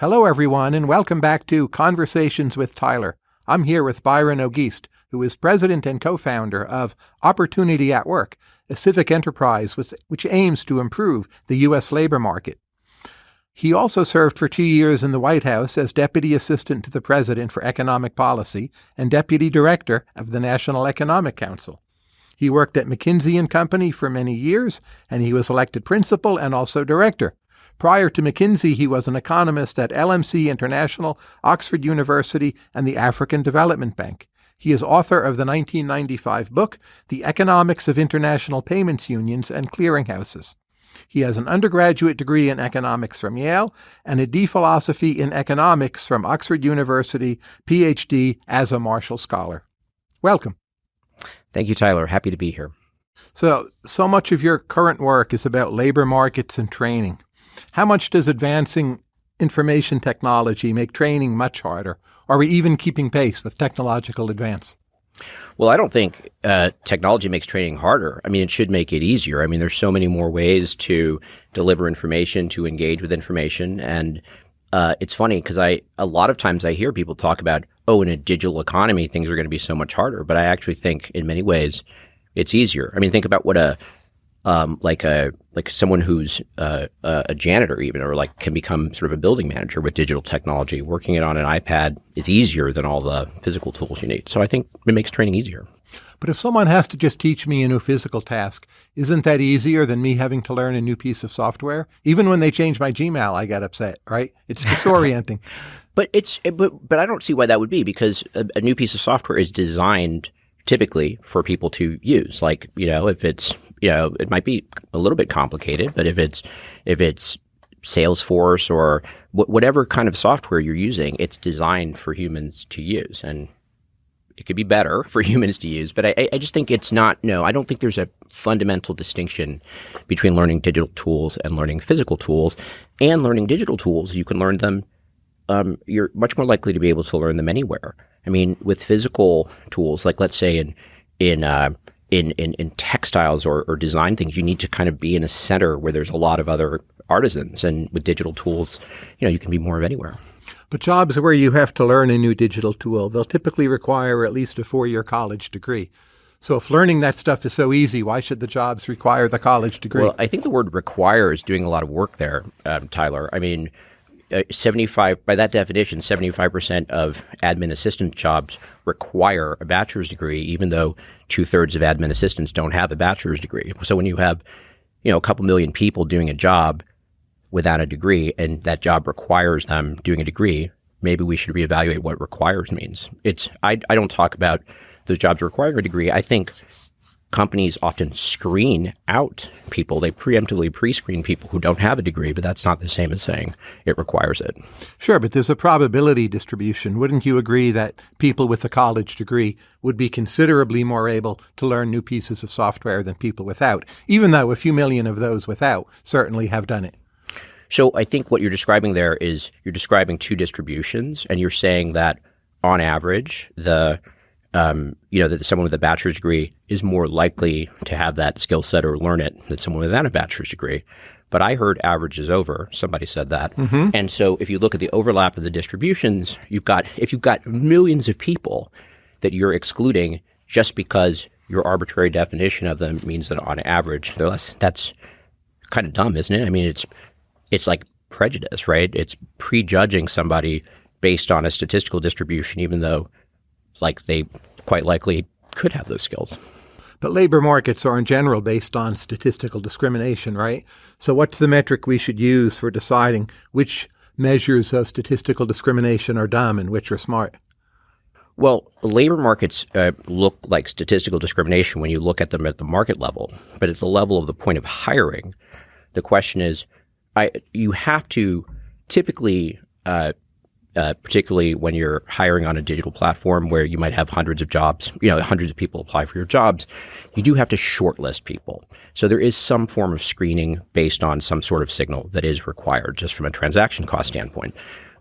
Hello, everyone, and welcome back to Conversations with Tyler. I'm here with Byron Auguste, who is president and co founder of Opportunity at Work, a civic enterprise which aims to improve the U.S. labor market. He also served for two years in the White House as Deputy Assistant to the President for Economic Policy and Deputy Director of the National Economic Council. He worked at McKinsey and Company for many years, and he was elected principal and also director Prior to McKinsey, he was an economist at LMC International, Oxford University, and the African Development Bank. He is author of the 1995 book, The Economics of International Payments Unions and Clearinghouses. He has an undergraduate degree in economics from Yale and a D philosophy in economics from Oxford University, PhD as a Marshall Scholar. Welcome. Thank you, Tyler. Happy to be here. So, so much of your current work is about labor markets and training. How much does advancing information technology make training much harder? Are we even keeping pace with technological advance? Well, I don't think uh, technology makes training harder. I mean, it should make it easier. I mean, there's so many more ways to deliver information, to engage with information, and uh, it's funny because I a lot of times I hear people talk about, oh, in a digital economy, things are going to be so much harder. But I actually think, in many ways, it's easier. I mean, think about what a um, like a like someone who's uh, a janitor even or like can become sort of a building manager with digital technology. Working it on an ipad is easier than all the physical tools you need. So i think it makes training easier. But if someone has to just teach me a new physical task isn't that easier than me having to learn a new piece of software? Even when they change my gmail i get upset right? It's disorienting. But it's but but i don't see why that would be because a, a new piece of software is designed typically for people to use. Like, you know, if it's, you know, it might be a little bit complicated, but if it's, if it's Salesforce or wh- whatever kind of software you're using, it's designed for humans to use. And it could be better for humans to use, but I, I just think it's not, no, I don't think there's a fundamental distinction between learning digital tools and learning physical tools. And learning digital tools, you can learn them, um, you're much more likely to be able to learn them anywhere. I mean, with physical tools, like let's say in in uh, in, in, in textiles or, or design things, you need to kind of be in a center where there's a lot of other artisans. And with digital tools, you know, you can be more of anywhere. But jobs where you have to learn a new digital tool, they'll typically require at least a four-year college degree. So if learning that stuff is so easy, why should the jobs require the college degree? Well, I think the word require is doing a lot of work there, um, Tyler. I mean, uh, 75 by that definition 75% of admin assistant jobs require a bachelor's degree even though two-thirds of admin assistants don't have a bachelor's degree. So when you have you know a couple million people doing a job without a degree and that job requires them doing a degree maybe we should reevaluate what requires means. It's i, I don't talk about those jobs requiring a degree. I think companies often screen out people. They preemptively pre screen people who don't have a degree, but that's not the same as saying it requires it. Sure, but there's a probability distribution. Wouldn't you agree that people with a college degree would be considerably more able to learn new pieces of software than people without, even though a few million of those without certainly have done it? So I think what you're describing there is you're describing two distributions, and you're saying that on average, the um, you know, that someone with a bachelor's degree is more likely to have that skill set or learn it than someone without a bachelor's degree. But I heard average is over. Somebody said that. Mm-hmm. And so if you look at the overlap of the distributions, you've got, if you've got millions of people that you're excluding just because your arbitrary definition of them means that on average they're less, that's kind of dumb, isn't it? I mean, it's, it's like prejudice, right? It's prejudging somebody based on a statistical distribution, even though like they quite likely could have those skills. But labor markets are in general based on statistical discrimination, right? So what's the metric we should use for deciding which measures of statistical discrimination are dumb and which are smart? Well, labor markets uh, look like statistical discrimination when you look at them at the market level, but at the level of the point of hiring, the question is, I, you have to typically uh, uh, particularly when you're hiring on a digital platform where you might have hundreds of jobs, you know, hundreds of people apply for your jobs, you do have to shortlist people. So there is some form of screening based on some sort of signal that is required just from a transaction cost standpoint.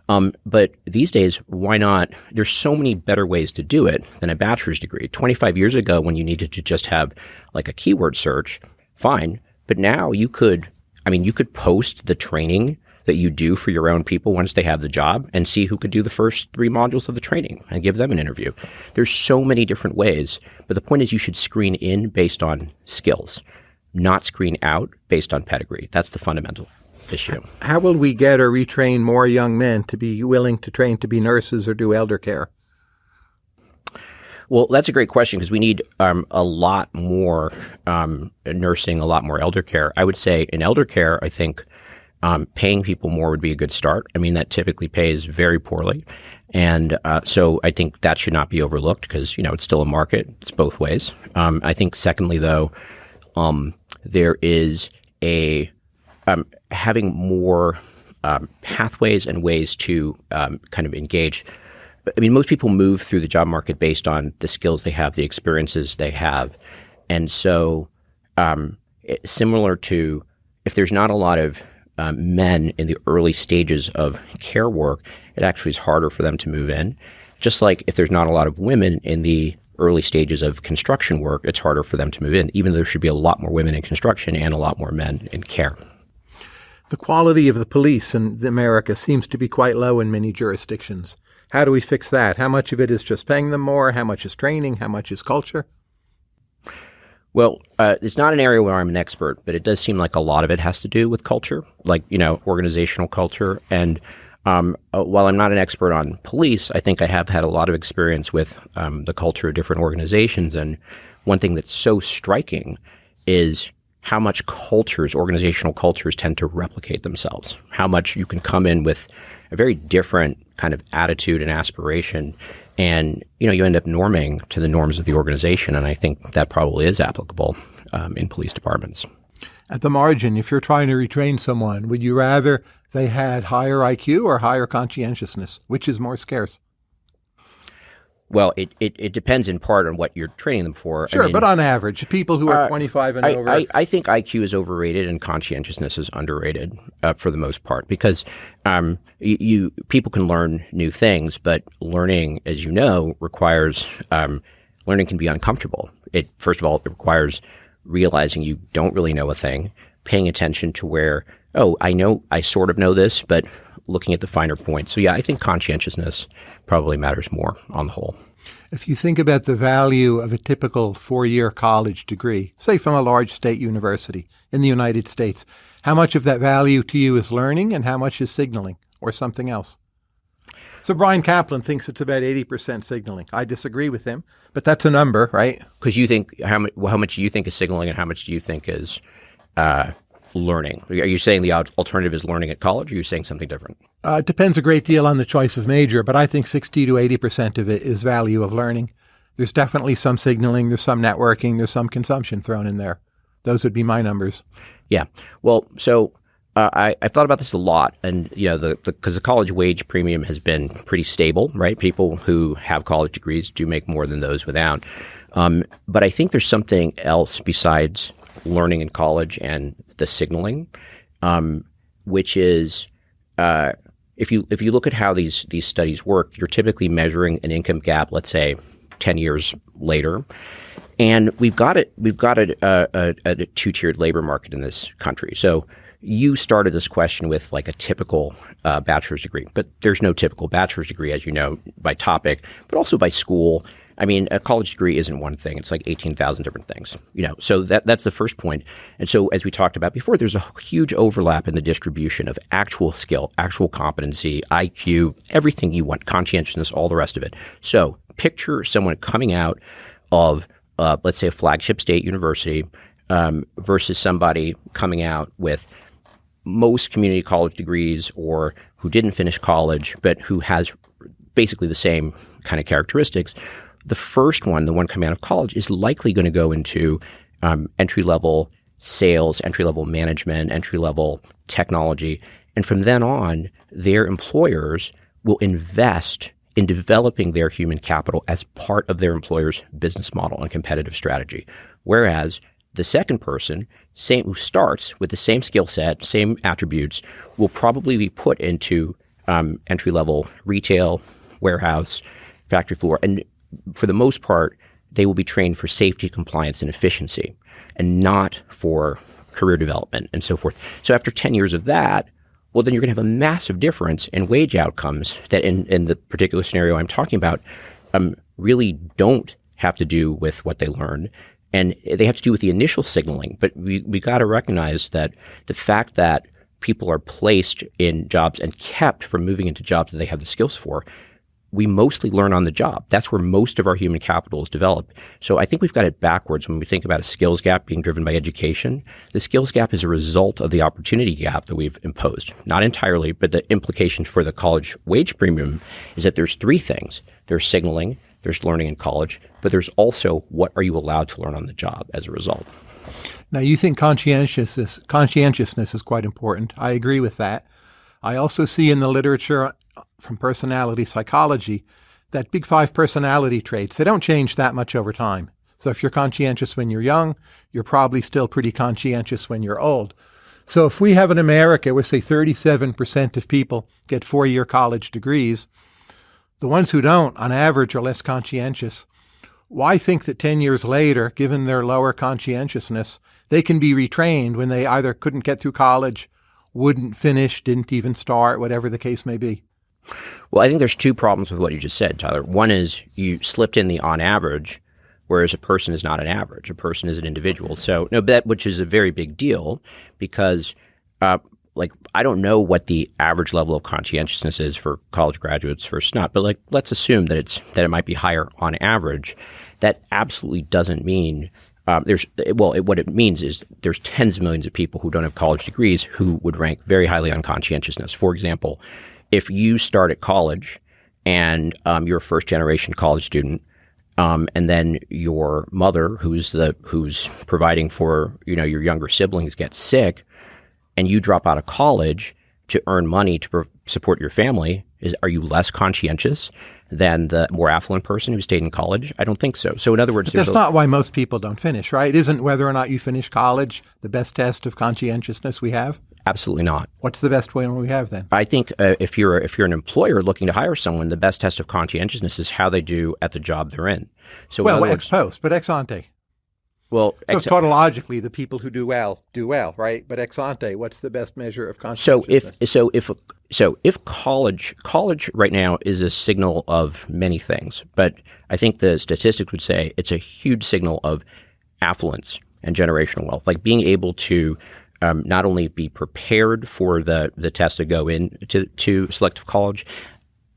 Um, but these days, why not? There's so many better ways to do it than a bachelor's degree. 25 years ago, when you needed to just have like a keyword search, fine. But now you could, I mean, you could post the training that you do for your own people once they have the job and see who could do the first three modules of the training and give them an interview. There's so many different ways, but the point is you should screen in based on skills, not screen out based on pedigree. That's the fundamental issue. How will we get or retrain more young men to be willing to train to be nurses or do elder care? Well, that's a great question because we need um, a lot more um, nursing, a lot more elder care. I would say in elder care, I think um, paying people more would be a good start. I mean, that typically pays very poorly. And uh, so I think that should not be overlooked because, you know, it's still a market. It's both ways. Um, I think, secondly, though, um, there is a um, having more pathways and ways to kind of engage I mean, most people move through the job market based on the skills they have, the experiences they have. And so, um, similar to if there's not a lot of um, men in the early stages of care work, it actually is harder for them to move in. Just like if there's not a lot of women in the early stages of construction work, it's harder for them to move in, even though there should be a lot more women in construction and a lot more men in care. The quality of the police in America seems to be quite low in many jurisdictions. How do we fix that? How much of it is just paying them more? How much is training? How much is culture? Well, uh, it's not an area where I'm an expert, but it does seem like a lot of it has to do with culture, like, you know, organizational culture. And um, uh, while I'm not an expert on police, I think I have had a lot of experience with um, the culture of different organizations. And one thing that's so striking is how much cultures, organizational cultures, tend to replicate themselves. How much you can come in with a very different kind of attitude and aspiration, and you know you end up norming to the norms of the organization. And I think that probably is applicable um, in police departments. At the margin, if you're trying to retrain someone, would you rather they had higher IQ or higher conscientiousness? Which is more scarce? Well, it, it, it, depends in part on what you're training them for. Sure, I mean, but on average, people who are uh, 25 and I, over. I, I, think IQ is overrated and conscientiousness is underrated uh, for the most part because um, you, you, people can learn new things, but learning, as you know, requires um, learning can be uncomfortable. It first of all, it requires realizing you don't really know a thing, paying attention to where oh, I know, I sort of know this, but looking at the finer points. So yeah, I think conscientiousness probably matters more on the whole. If you think about the value of a typical four year college degree, say from a large state university in the United States, how much of that value to you is learning and how much is signaling or something else? So Bryan Caplan thinks it's about 80% signaling. I disagree with him, but that's a number, right? Because you think how much, how much do you think is signaling and how much do you think is uh, learning? Are you saying the alternative is learning at college, or are you saying something different? Uh, it depends a great deal on the choice of major, but I think 60 to 80% of it is value of learning. There's definitely some signaling, there's some networking, there's some consumption thrown in there. Those would be my numbers. Yeah. Well, so uh, I, I've thought about this a lot, and you know, the because the, the, college wage premium has been pretty stable, right? People who have college degrees do make more than those without. Um, but I think there's something else besides learning in college and the signaling, um, which is uh, if you if you look at how these these studies work, you're typically measuring an income gap, let's say ten years later, and we've got it we've got a, a, a two tiered labor market in this country. So you started this question with like a typical uh, bachelor's degree, but there's no typical bachelor's degree, as you know, by topic, but also by school I mean, a college degree isn't one thing; it's like eighteen thousand different things. You know, so that that's the first point. And so, as we talked about before, there's a huge overlap in the distribution of actual skill, actual competency, IQ, everything you want, conscientiousness, all the rest of it. So, picture someone coming out of, uh, let's say, a flagship state university um, versus somebody coming out with most community college degrees or who didn't finish college but who has basically the same kind of characteristics the first one, the one coming out of college, is likely going to go into um, entry level sales, entry level management, entry level technology. And from then on, their employers will invest in developing their human capital as part of their employer's business model and competitive strategy. Whereas the second person, same who starts with the same skill set, same attributes, will probably be put into um, entry level retail, warehouse, factory floor, and for the most part, they will be trained for safety, compliance, and efficiency, and not for career development and so forth. So after 10 years of that, well, then you're going to have a massive difference in wage outcomes that, in, in the particular scenario I'm talking about, um, really don't have to do with what they learn. And they have to do with the initial signaling. But we, we got to recognize that the fact that people are placed in jobs and kept from moving into jobs that they have the skills for we mostly learn on the job. That's where most of our human capital is developed. So I think we've got it backwards when we think about a skills gap being driven by education. The skills gap is a result of the opportunity gap that we've imposed. Not entirely, but the implication for the college wage premium is that there's three things. There's signaling, there's learning in college, but there's also what are you allowed to learn on the job as a result. Now you think conscientiousness conscientiousness is quite important. I agree with that. I also see in the literature from personality psychology that big five personality traits, they don't change that much over time. So if you're conscientious when you're young, you're probably still pretty conscientious when you're old. So if we have in America where say 37% of people get four-year college degrees, the ones who don't on average are less conscientious. Why think that 10 years later, given their lower conscientiousness, they can be retrained when they either couldn't get through college, wouldn't finish, didn't even start, whatever the case may be? Well, I think there's two problems with what you just said, Tyler. One is you slipped in the on average, whereas a person is not an average. A person is an individual. So, no, that which is a very big deal because, uh, like, I don't know what the average level of conscientiousness is for college graduates versus not, but like, let's assume that it's that it might be higher on average. That absolutely doesn't mean um, there's well, it, what it means is there's tens of millions of people who don't have college degrees who would rank very highly on conscientiousness. For example, if you start at college and um, you're a first generation college student, um, and then your mother, who's the who's providing for you know your younger siblings, gets sick, and you drop out of college to earn money to support your family, is are you less conscientious than the more affluent person who stayed in college? I don't think so. So in other words, that's not why most people don't finish, right? Isn't whether or not you finish college the best test of conscientiousness we have? Absolutely not. What's the best way we have then? I think uh, if you're if you're an employer looking to hire someone, the best test of conscientiousness is how they do at the job they're in. So well, ex post, but ex ante. Well, ex- so tautologically, the people who do well do well, right? But ex ante, what's the best measure of conscientiousness? So if so if so if college college right now is a signal of many things, but I think the statistics would say it's a huge signal of affluence and generational wealth, like being able to um, not only be prepared for the the test to go in to, to selective college,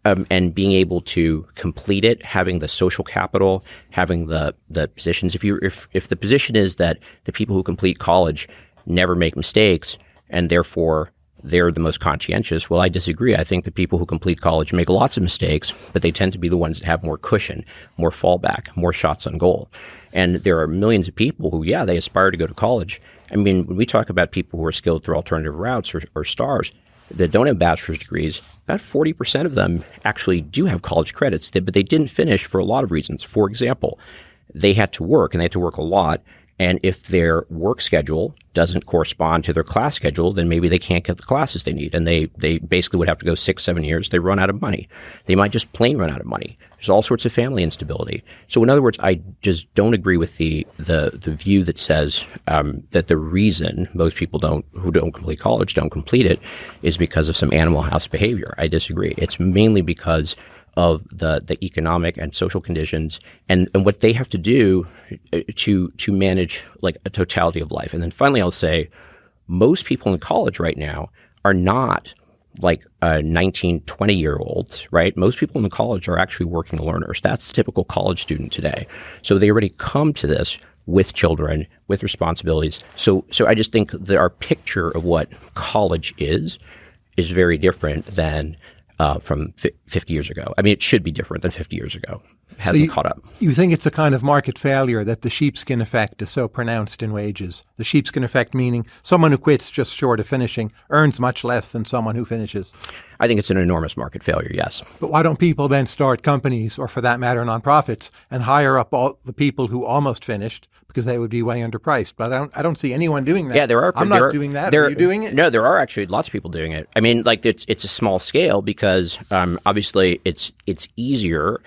um, and being able to complete it, having the social capital, having the the positions. If you if if the position is that the people who complete college never make mistakes and therefore they're the most conscientious. Well, I disagree. I think the people who complete college make lots of mistakes, but they tend to be the ones that have more cushion, more fallback, more shots on goal. And there are millions of people who, yeah, they aspire to go to college, I mean, when we talk about people who are skilled through alternative routes or, or STARs that don't have bachelor's degrees, about 40% of them actually do have college credits, but they didn't finish for a lot of reasons. For example, they had to work and they had to work a lot and if their work schedule doesn't correspond to their class schedule, then maybe they can't get the classes they need. And they, they basically would have to go six, seven years. They run out of money. They might just plain run out of money. There's all sorts of family instability. So in other words, I just don't agree with the, the, the view that says um, that the reason most people don't, who don't complete college don't complete it is because of some animal house behavior. I disagree. It's mainly because of the, the economic and social conditions and, and what they have to do uh, to to manage like a totality of life. And then finally, I'll say most people in college right now are not like uh, 19, 20 year olds, right? Most people in the college are actually working learners. That's the typical college student today. So they already come to this with children, with responsibilities. So, so I just think that our picture of what college is is very different than uh, from 50 years ago. I mean, it should be different than 50 years ago. It hasn't so you, caught up. You think it's a kind of market failure that the sheepskin effect is so pronounced in wages? The sheepskin effect meaning someone who quits just short of finishing earns much less than someone who finishes. I think it's an enormous market failure, yes. But why don't people then start companies, or for that matter, nonprofits, and hire up all the people who almost finished because they would be way underpriced. But I don't, I don't see anyone doing that. Yeah, there are. I'm there not are, doing that. There, are you doing it? No, there are actually lots of people doing it. I mean, like it's it's a small scale because um, obviously it's it's easier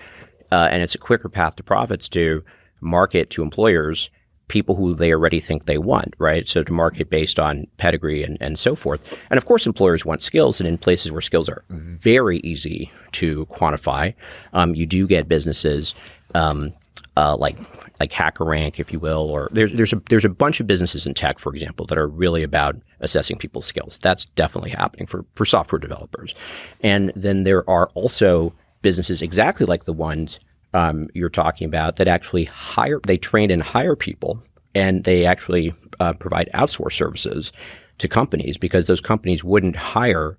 uh, and it's a quicker path to profits to market to employers people who they already think they want, right? So to market based on pedigree and, and so forth. And of course, employers want skills, and in places where skills are very easy to quantify, um, you do get businesses um, uh, like like HackerRank, if you will, or there's there's a there's a bunch of businesses in tech, for example, that are really about assessing people's skills. That's definitely happening for for software developers, and then there are also businesses exactly like the ones um, you're talking about that actually hire, they train and hire people and they actually uh, provide outsource services to companies because those companies wouldn't hire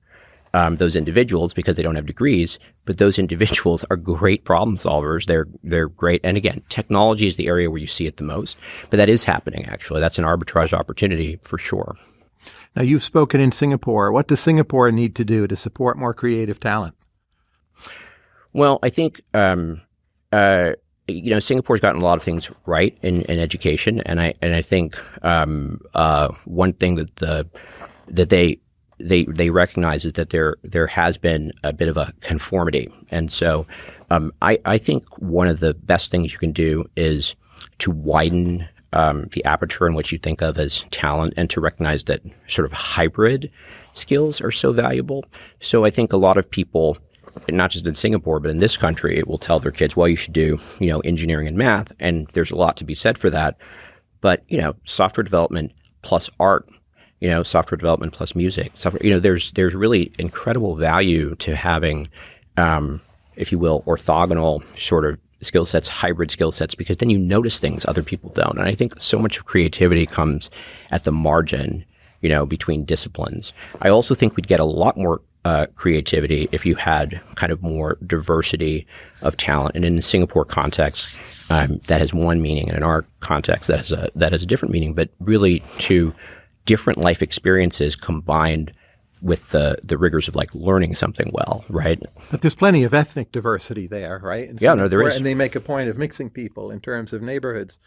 um, those individuals because they don't have degrees, but those individuals are great problem solvers. They're they're great, and again, technology is the area where you see it the most. But that is happening actually. That's an arbitrage opportunity for sure. Now you've spoken in Singapore. What does Singapore need to do to support more creative talent? Well, I think um, uh, you know, Singapore's gotten a lot of things right in, in education, and I and I think um, uh, one thing that the that they they they recognize that there there has been a bit of a conformity, and so um, I I think one of the best things you can do is to widen um, the aperture in what you think of as talent, and to recognize that sort of hybrid skills are so valuable. So I think a lot of people not just in Singapore, but in this country, it will tell their kids, well, you should do, you know, engineering and math. And there's a lot to be said for that. But, you know, software development plus art, you know, software development plus music, software, you know, there's, there's really incredible value to having, um, if you will, orthogonal sort of skill sets, hybrid skill sets, because then you notice things other people don't. And I think so much of creativity comes at the margin, you know, between disciplines. I also think we'd get a lot more uh, creativity if you had kind of more diversity of talent. And in the Singapore context, um, that has one meaning, and in our context, that has a that has a different meaning. But really, two different life experiences combined with the the rigors of like learning something well, right? But there's plenty of ethnic diversity there, right? yeah, no, there is, and they make a point of mixing people in terms of neighborhoods.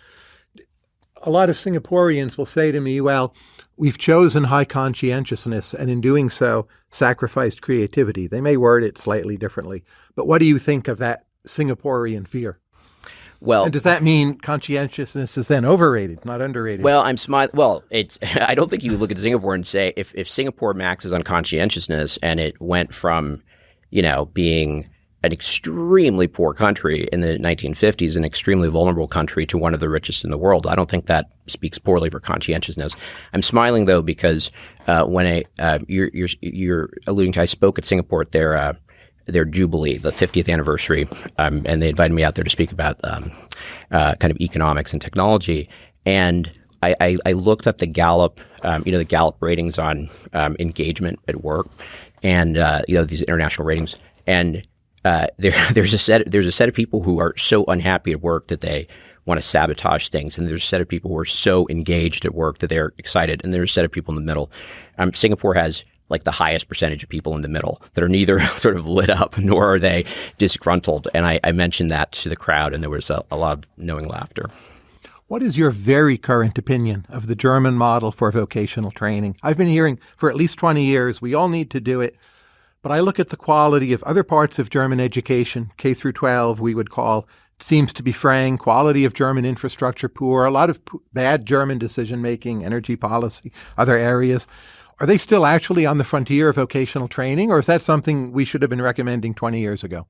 A lot of Singaporeans will say to me, "Well." We've chosen high conscientiousness and in doing so sacrificed creativity. They may word it slightly differently. But what do you think of that Singaporean fear? Well, and does that mean conscientiousness is then overrated, not underrated? Well, I'm smiling. Well, it's. I don't think you look at Singapore and say if if Singapore maxes on conscientiousness and it went from, you know, being an extremely poor country in the 1950s, an extremely vulnerable country to one of the richest in the world. I don't think that speaks poorly for conscientiousness. I'm smiling though because uh, when I, uh, you're, you're, you're alluding to, I spoke at Singapore at their uh, their jubilee, the 50th anniversary, um, and they invited me out there to speak about um, uh, kind of economics and technology. And I, I, I looked up the Gallup, um, you know, the Gallup ratings on um, engagement at work, and uh, you know these international ratings, and uh, there, there's a set there's a set of people who are so unhappy at work that they want to sabotage things, and there's a set of people who are so engaged at work that they're excited, and there's a set of people in the middle. Um, Singapore has like the highest percentage of people in the middle that are neither sort of lit up nor are they disgruntled. And I, I mentioned that to the crowd, and there was a, a lot of knowing laughter. What is your very current opinion of the German model for vocational training? I've been hearing for at least 20 years we all need to do it. But I look at the quality of other parts of German education, K through 12, we would call, seems to be fraying, quality of German infrastructure poor, a lot of bad German decision making, energy policy, other areas. Are they still actually on the frontier of vocational training, or is that something we should have been recommending 20 years ago?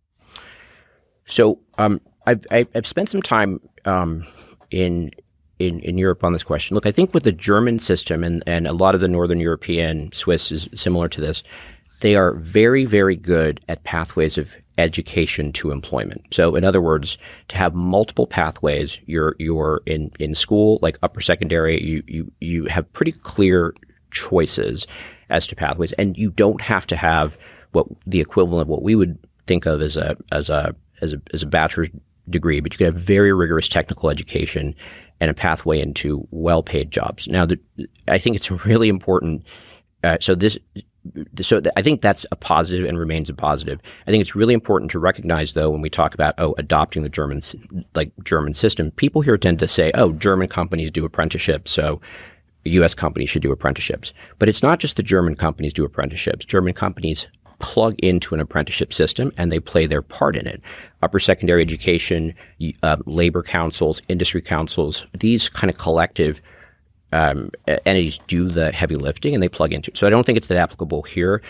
So um, I've, I've spent some time um, in, in, in Europe on this question. Look, I think with the German system and, and a lot of the Northern European, Swiss is similar to this, they are very, very good at pathways of education to employment. So, in other words, to have multiple pathways, you're you're in in school, like upper secondary, you you you have pretty clear choices as to pathways, and you don't have to have what the equivalent of what we would think of as a as a as a as a bachelor's degree, but you can have very rigorous technical education and a pathway into well-paid jobs. Now, the, I think it's really important. Uh, so this so I think that's a positive and remains a positive. I think it's really important to recognize, though, when we talk about oh adopting the German like German system, people here tend to say, oh, German companies do apprenticeships, so U.S. companies should do apprenticeships. But it's not just the German companies do apprenticeships. German companies plug into an apprenticeship system and they play their part in it. Upper secondary education, uh, labor councils, industry councils, these kind of collective um, entities do the heavy lifting and they plug into it. So I don't think it's that applicable here.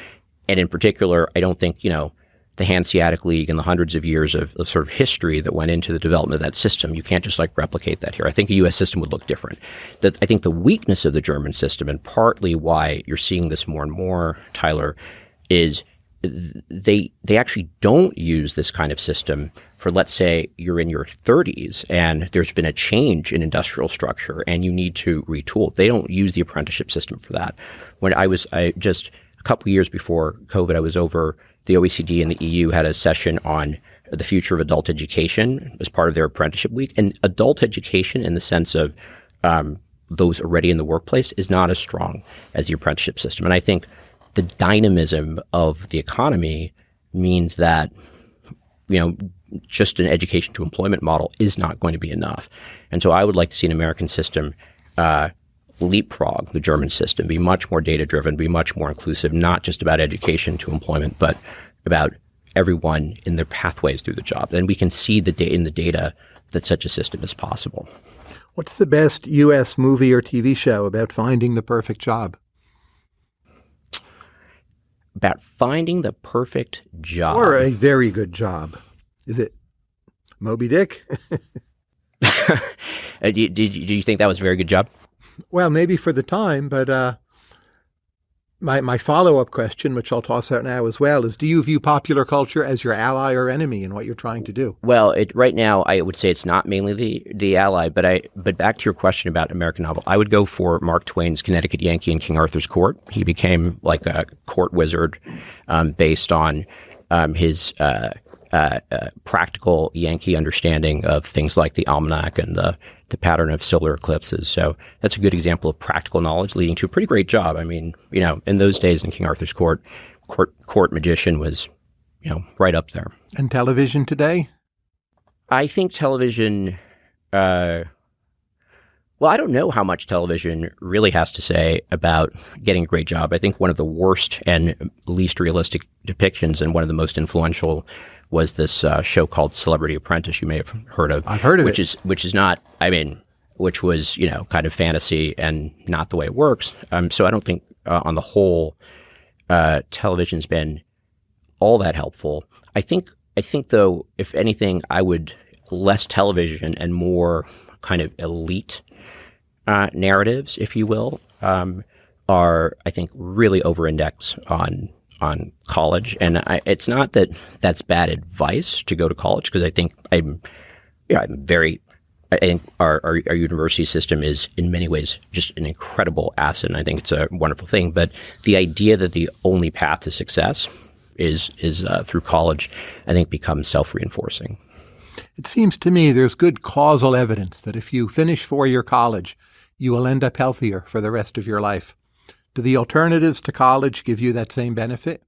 And in particular, I don't think, you know, the Hanseatic League and the hundreds of years of, of, sort of history that went into the development of that system. You can't just like replicate that here. I think a U.S. system would look different. That I think the weakness of the German system, and partly why you're seeing this more and more, Tyler, is they they actually don't use this kind of system for let's say you're in your 30s and there's been a change in industrial structure and you need to retool. They don't use the apprenticeship system for that. When I was I just a couple years before COVID, I was over the OECD and the EU had a session on the future of adult education as part of their apprenticeship week. And adult education, in the sense of um, those already in the workplace, is not as strong as the apprenticeship system. And I think the dynamism of the economy means that you know just an education to employment model is not going to be enough. And so I would like to see an American system uh, leapfrog the German system, be much more data driven, be much more inclusive, not just about education to employment, but about everyone in their pathways through the job. And we can see the da- in the data that such a system is possible. What's the best U.S. movie or TV show about finding the perfect job? About finding the perfect job. Or a very good job. Is it Moby Dick? uh, did, did, do you think that was a very good job? Well, maybe for the time, but uh, my my follow up question, which I'll toss out now as well, is: Do you view popular culture as your ally or enemy in what you're trying to do? Well, it, right now, I would say it's not mainly the the ally, but I but back to your question about American novel, I would go for Mark Twain's Connecticut Yankee in King Arthur's Court. He became like a court wizard um, based on um, his. Uh, uh, uh, practical Yankee understanding of things like the almanac and the the pattern of solar eclipses. So that's a good example of practical knowledge leading to a pretty great job. I mean, you know, in those days in King Arthur's court, court, court magician was, you know, right up there. And television today? I think television, uh, well, I don't know how much television really has to say about getting a great job. I think one of the worst and least realistic depictions and one of the most influential was this uh, show called Celebrity Apprentice. You may have heard of. I've heard of which it. is which is not. I mean, which was you know kind of fantasy and not the way it works. Um, so I don't think uh, on the whole, uh, television's been all that helpful. I think I think though, if anything, I would less television and more kind of elite uh, narratives, if you will, um, are I think really over index on on college, and I, it's not that that's bad advice to go to college because I think I'm, yeah, I'm very. I think our, our, our university system is in many ways just an incredible asset, and I think it's a wonderful thing. But the idea that the only path to success is is uh, through college, I think becomes self reinforcing. It seems to me there's good causal evidence that if you finish four year college, you will end up healthier for the rest of your life. Do the alternatives to college give you that same benefit?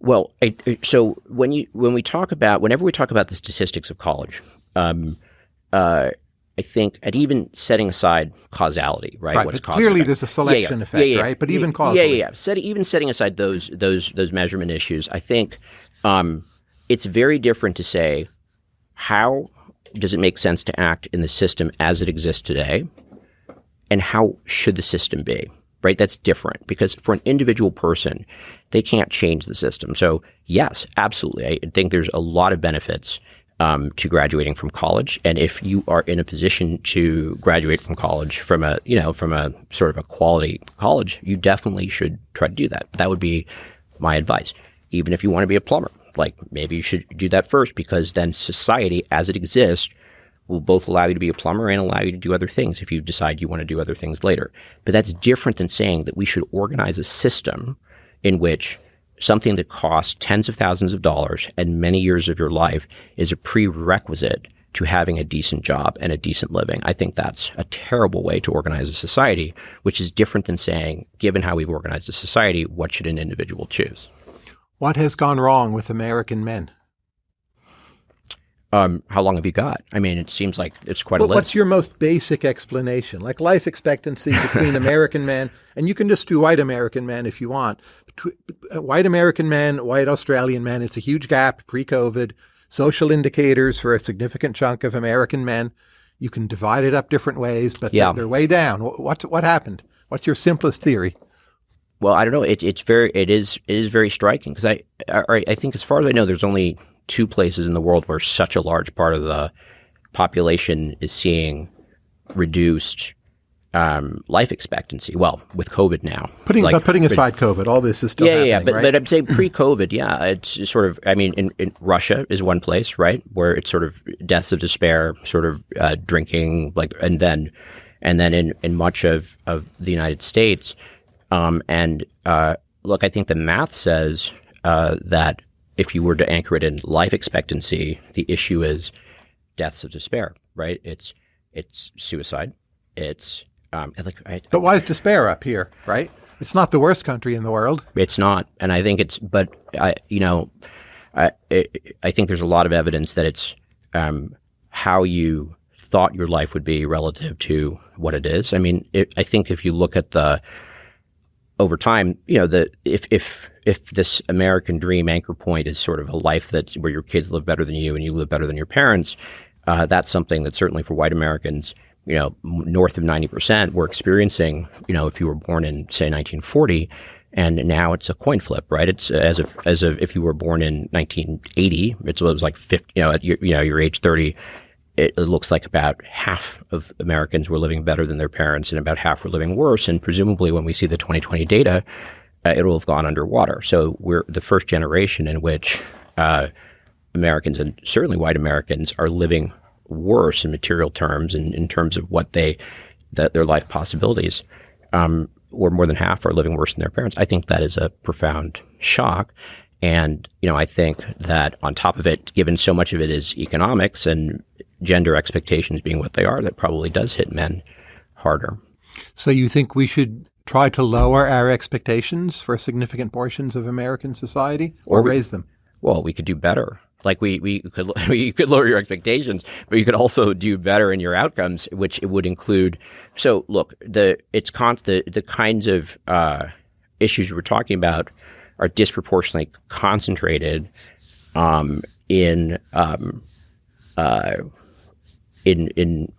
Well, I, so when you when we talk about whenever we talk about the statistics of college, um, uh, I think, and even setting aside causality, right? right What's but clearly, there's a selection yeah, yeah. effect, yeah, right? But even causally, yeah, yeah, yeah. Set, even setting aside those those those measurement issues, I think um, it's very different to say how does it make sense to act in the system as it exists today, and how should the system be? Right? That's different because for an individual person, they can't change the system. So, yes, absolutely. I think there's a lot of benefits um, to graduating from college. And if you are in a position to graduate from college from a, you know, from a sort of a quality college, you definitely should try to do that. That would be my advice. Even if you want to be a plumber, like maybe you should do that first because then society as it exists will both allow you to be a plumber and allow you to do other things if you decide you want to do other things later. But that's different than saying that we should organize a system in which something that costs tens of thousands of dollars and many years of your life is a prerequisite to having a decent job and a decent living. I think that's a terrible way to organize a society, which is different than saying, given how we've organized a society, what should an individual choose? What has gone wrong with American men? Um, how long have you got? I mean, it seems like it's quite a list. What's your most basic explanation? Like life expectancy between American men, and you can just do white American men if you want. Uh, white American men, white Australian men, it's a huge gap pre COVID. Social indicators for a significant chunk of American men. You can divide it up different ways, but Yeah. they're, they're way down. What, what, what happened? What's your simplest theory? Well, I don't know. It, it's very, it is, it is very striking because I, I, I think as far as I know, there's only two places in the world where such a large part of the population is seeing reduced um, life expectancy. Well, with COVID now, Putting Like, putting aside COVID, all this is still yeah, yeah. But, right? but I'm saying pre-COVID, yeah, it's sort of. I mean, in, in Russia is one place, right, where it's sort of deaths of despair, sort of uh, drinking, like, and then, and then in in much of of the United States, um, and uh, look, I think the math says uh, that if you were to anchor it in life expectancy, the issue is deaths of despair, right? It's it's suicide, it's um, like I, but why is despair up here, right? It's not the worst country in the world. it's not, and I think it's. But I, you know, I, I I think there's a lot of evidence that it's um, how you thought your life would be relative to what it is. I mean, it, I think if you look at the over time, you know, the if if if this American dream anchor point is sort of a life that's where your kids live better than you and you live better than your parents, uh, that's something that certainly for white Americans, you know, north of ninety percent were experiencing. You know, if you were born in say 1940, and now it's a coin flip, right? It's as if as if if you were born in 1980, it's, it was like 50. You know, at your, you know, your age 30 it, looks like about half of Americans were living better than their parents, and about half were living worse. And presumably, when we see the 2020 data, uh, it will have gone underwater. So we're the first generation in which uh, Americans and certainly white Americans are living worse in material terms and in terms of what they that their life possibilities. Um, or more than half are living worse than their parents. I think that is a profound shock. And, you know, I think that on top of it, given so much of it is economics and gender expectations being what they are, that probably does hit men harder. So you think we should try to lower our expectations for significant portions of American society or, Or we- raise them? Well, we could do better. Like we, we could you could lower your expectations, but you could also do better in your outcomes, which it would include. So look, the it's con- the the kinds of uh, issues we're talking about are disproportionately concentrated um, in um, uh, in in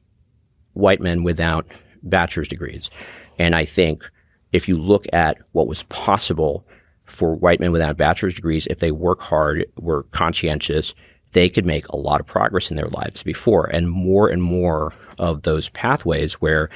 white men without bachelor's degrees. And I think if you look at what was possible for white men without bachelor's degrees, if they work hard, were conscientious, they could make a lot of progress in their lives before. And more and more of those pathways where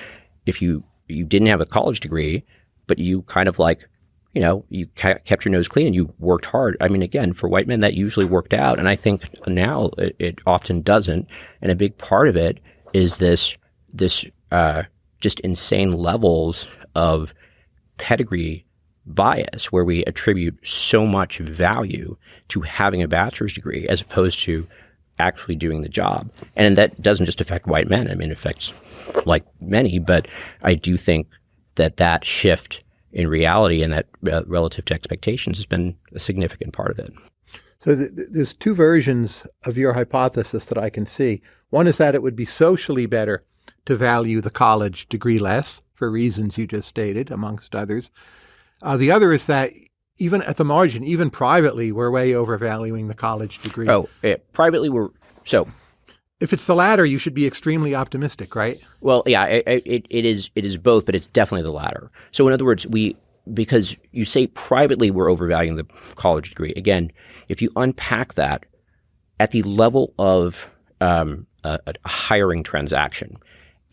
if you you didn't have a college degree, but you kind of like you know, you kept your nose clean and you worked hard. I mean, again, for white men, that usually worked out. And I think now it, it often doesn't. And a big part of it is this, this, uh, just insane levels of pedigree bias where we attribute so much value to having a bachelor's degree as opposed to actually doing the job. And that doesn't just affect white men. I mean, it affects like many, but I do think that that shift in reality and that uh, relative to expectations has been a significant part of it. So th- th- there's two versions of your hypothesis that I can see. One is that it would be socially better to value the college degree less for reasons you just stated, amongst others. Uh, the other is that even at the margin, even privately, we're way overvaluing the college degree. Oh, eh, privately, we're so If it's the latter, you should be extremely optimistic, right? Well, yeah, it, it, it is it is both, but it's definitely the latter. So, in other words, we because you say privately we're overvaluing the college degree. Again, if you unpack that at the level of um, a, a hiring transaction,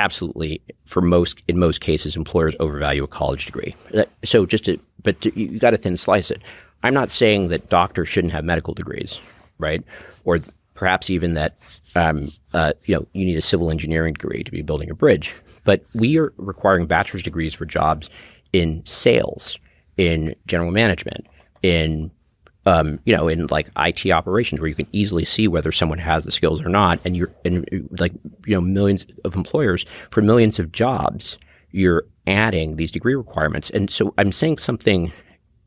absolutely, for most in most cases, employers overvalue a college degree. So, just to but to, you got to thin slice it. I'm not saying that doctors shouldn't have medical degrees, right? Or perhaps even that um, uh, you know you need a civil engineering degree to be building a bridge. But we are requiring bachelor's degrees for jobs in sales, in general management, in um, you know, in like IT operations, where you can easily see whether someone has the skills or not, and you're and like you know millions of employers for millions of jobs, you're adding these degree requirements, and so I'm saying something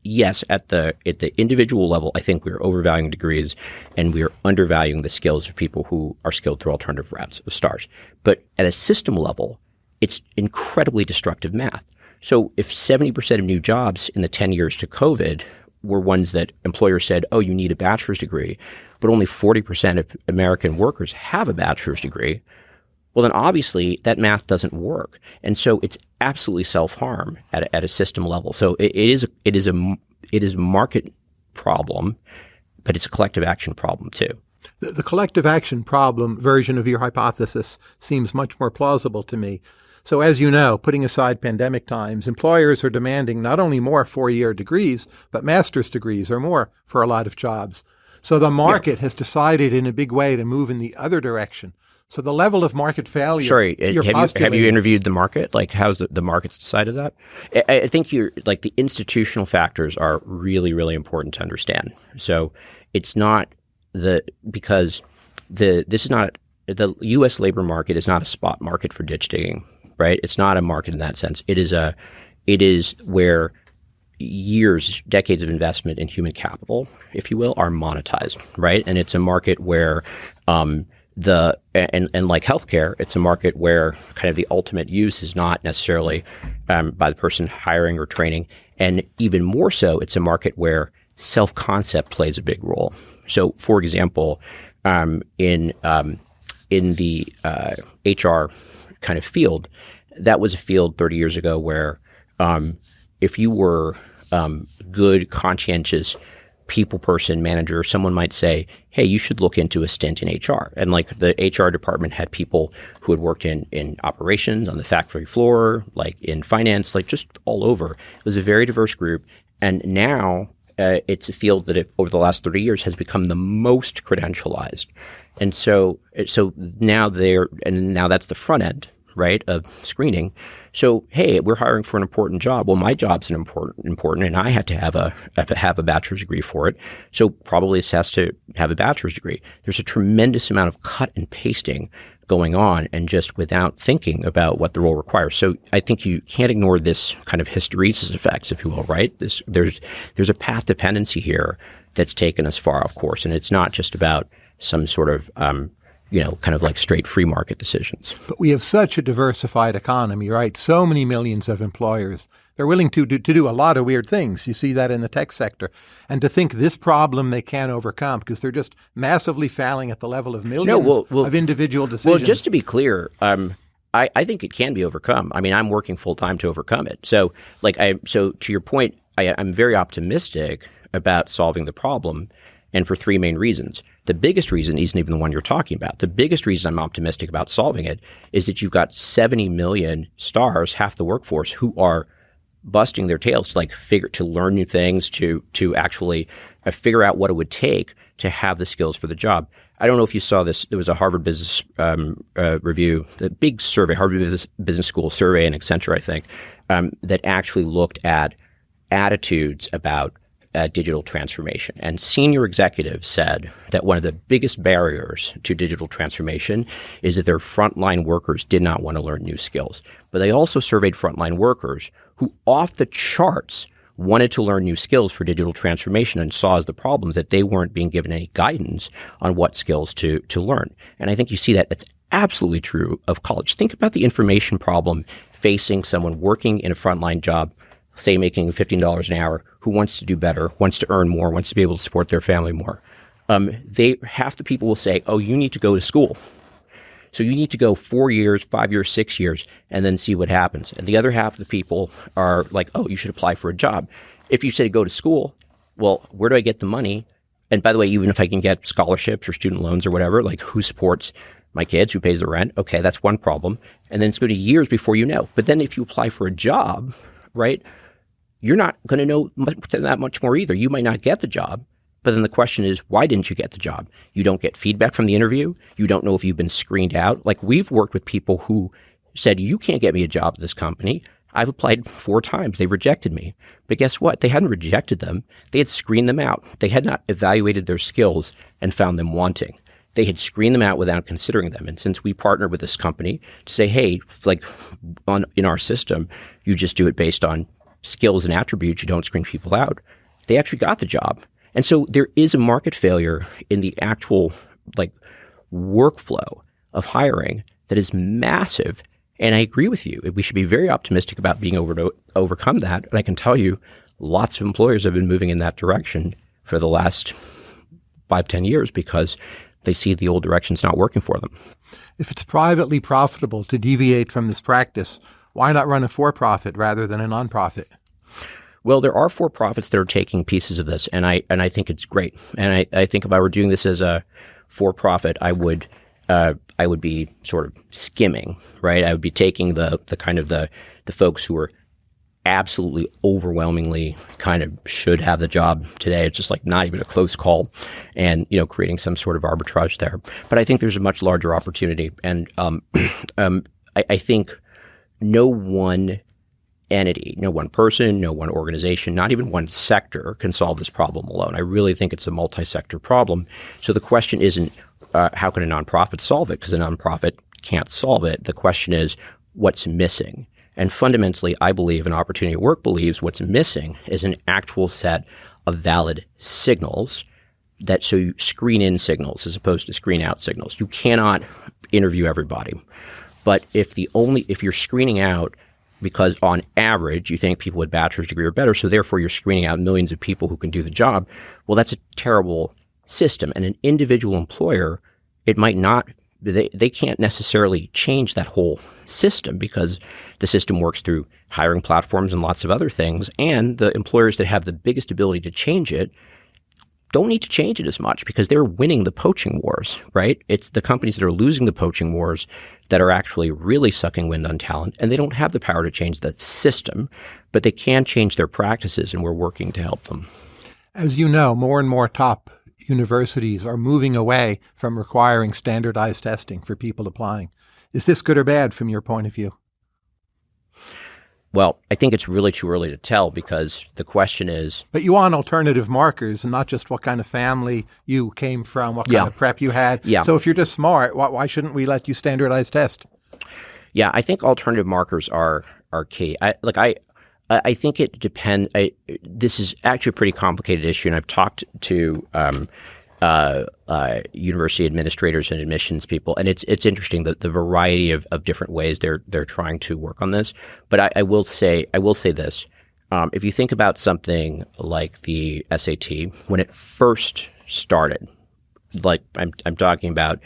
yes, at the at the individual level, I think we are overvaluing degrees and we are undervaluing the skills of people who are skilled through alternative routes of STARs. But at a system level, it's incredibly destructive math. So if 70% of new jobs in the 10 years to COVID were ones that employers said, oh, you need a bachelor's degree, but only 40% of American workers have a bachelor's degree, well, then obviously that math doesn't work. And so it's absolutely self harm at, a, at a system level. So it, it is, it is a, it is a market problem, but it's a collective action problem too. The, the collective action problem version of your hypothesis seems much more plausible to me. So, as you know, putting aside pandemic times, employers are demanding not only more four year degrees, but master's degrees or more for a lot of jobs. So, the market yeah. has decided in a big way to move in the other direction. So the level of market failure. Sorry, uh, have you have you interviewed the market? Like, how's the, the market's decided that? I, I think you're like the institutional factors are really really important to understand. So it's not the because the this is not the U.S. labor market is not a spot market for ditch digging, right? It's not a market in that sense. It is a it is where years, decades of investment in human capital, if you will, are monetized, right? And it's a market where um, the and, and like healthcare, it's a market where kind of the ultimate use is not necessarily um, by the person hiring or training, and even more so, it's a market where self concept plays a big role. So, for example, um, in um, in the uh, HR kind of field, that was a field 30 years ago where um, if you were um, good, conscientious people person, manager, someone might say, hey, you should look into a stint in HR. And like the HR department had people who had worked in, in operations on the factory floor, like in finance, like just all over. It was a very diverse group. And now uh, it's a field that it, over the last 30 years has become the most credentialized. And so, so now they're, and now that's the front end right, of screening. So, hey, we're hiring for an important job. Well, my job's an important, important, and I had to have a have to have a bachelor's degree for it. So, probably it has to have a bachelor's degree. There's a tremendous amount of cut and pasting going on, and just without thinking about what the role requires. So, I think you can't ignore this kind of hysteresis effects, if you will, right? This there's there's a path dependency here that's taken us far off course, and it's not just about some sort of um, you know, kind of like straight free market decisions. But we have such a diversified economy, right? So many millions of employers. They're willing to do, to do a lot of weird things. You see that in the tech sector. And to think this problem they can't overcome because they're just massively failing at the level of millions no, well, well, of individual decisions. Well, just to be clear, um, I, I, think it can be overcome. I mean, I'm working full time to overcome it. So, like, I so to your point, I, I'm very optimistic about solving the problem and for three main reasons. The biggest reason isn't even the one you're talking about. The biggest reason I'm optimistic about solving it is that you've got 70 million STARs, half the workforce, who are busting their tails to like figure to learn new things, to to actually uh, figure out what it would take to have the skills for the job. I don't know if you saw this. There was a Harvard Business um, uh, Review, the big survey, Harvard Business, Business School survey, and Accenture, I think, um, that actually looked at attitudes about uh, digital transformation. And senior executives said that one of the biggest barriers to digital transformation is that their frontline workers did not want to learn new skills. But they also surveyed frontline workers who, off the charts, wanted to learn new skills for digital transformation and saw as the problem that they weren't being given any guidance on what skills to, to learn. And I think you see that that's absolutely true of college. Think about the information problem facing someone working in a frontline job say making $15 an hour, who wants to do better, wants to earn more, wants to be able to support their family more. Um, they half the people will say, "Oh, you need to go to school." So you need to go four years, five years, six years, and then see what happens. And the other half of the people are like, "Oh, you should apply for a job." If you say go to school, well, where do I get the money? And by the way, even if I can get scholarships or student loans or whatever, like who supports my kids, who pays the rent? Okay, that's one problem. And then it's going to be years before you know. But then if you apply for a job, right? You're not going to know much, that much more either. You might not get the job, but then the question is, why didn't you get the job? You don't get feedback from the interview. You don't know if you've been screened out. Like we've worked with people who said, you can't get me a job at this company. I've applied four times. They rejected me. But guess what? They hadn't rejected them. They had screened them out. They had not evaluated their skills and found them wanting. They had screened them out without considering them. And since we partnered with this company to say, hey, like on in our system, you just do it based on skills and attributes, you don't screen people out. they actually got the job. And so there is a market failure in the actual like workflow of hiring that is massive. And I agree with you. We should be very optimistic about being able to overcome that. And I can tell you, lots of employers have been moving in that direction for the last five, ten years because they see the old direction's not working for them. If it's privately profitable to deviate from this practice, why not run a for profit rather than a nonprofit? Well, there are for profits that are taking pieces of this, and I and I think it's great. And I, I think if I were doing this as a for profit, I would uh, I would be sort of skimming, right? I would be taking the the kind of the the folks who are absolutely overwhelmingly kind of should have the job today. It's just like not even a close call, and you know creating some sort of arbitrage there. But I think there's a much larger opportunity, and um, um, I, I think no one entity, no one person, no one organization, not even one sector can solve this problem alone. I really think it's a multi-sector problem. So the question isn't uh, how can a nonprofit solve it because a nonprofit can't solve it. The question is what's missing. And fundamentally, I believe, and Opportunity at Work believes, what's missing is an actual set of valid signals that so you screen in signals as opposed to screen out signals. You cannot interview everybody. But if the only if you're screening out because on average you think people with bachelor's degree are better, so therefore you're screening out millions of people who can do the job. Well, that's a terrible system. And an individual employer, it might not they, they can't necessarily change that whole system because the system works through hiring platforms and lots of other things. And the employers that have the biggest ability to change it don't need to change it as much because they're winning the poaching wars, right? It's the companies that are losing the poaching wars that are actually really sucking wind on talent, and they don't have the power to change the system, but they can change their practices, and we're working to help them. As you know, more and more top universities are moving away from requiring standardized testing for people applying. Is this good or bad from your point of view? Well, I think it's really too early to tell because the question is. But you want alternative markers and not just what kind of family you came from, what kind yeah. of prep you had. Yeah. So if you're just smart, why, why shouldn't we let you standardize test? Yeah, I think alternative markers are are key. I like I I think it depends. This is actually a pretty complicated issue, and I've talked to um, uh, uh, university administrators and admissions people, and it's it's interesting the, the variety of, of different ways they're they're trying to work on this. But I, I will say I will say this: um, if you think about something like the SAT when it first started, like I'm I'm talking about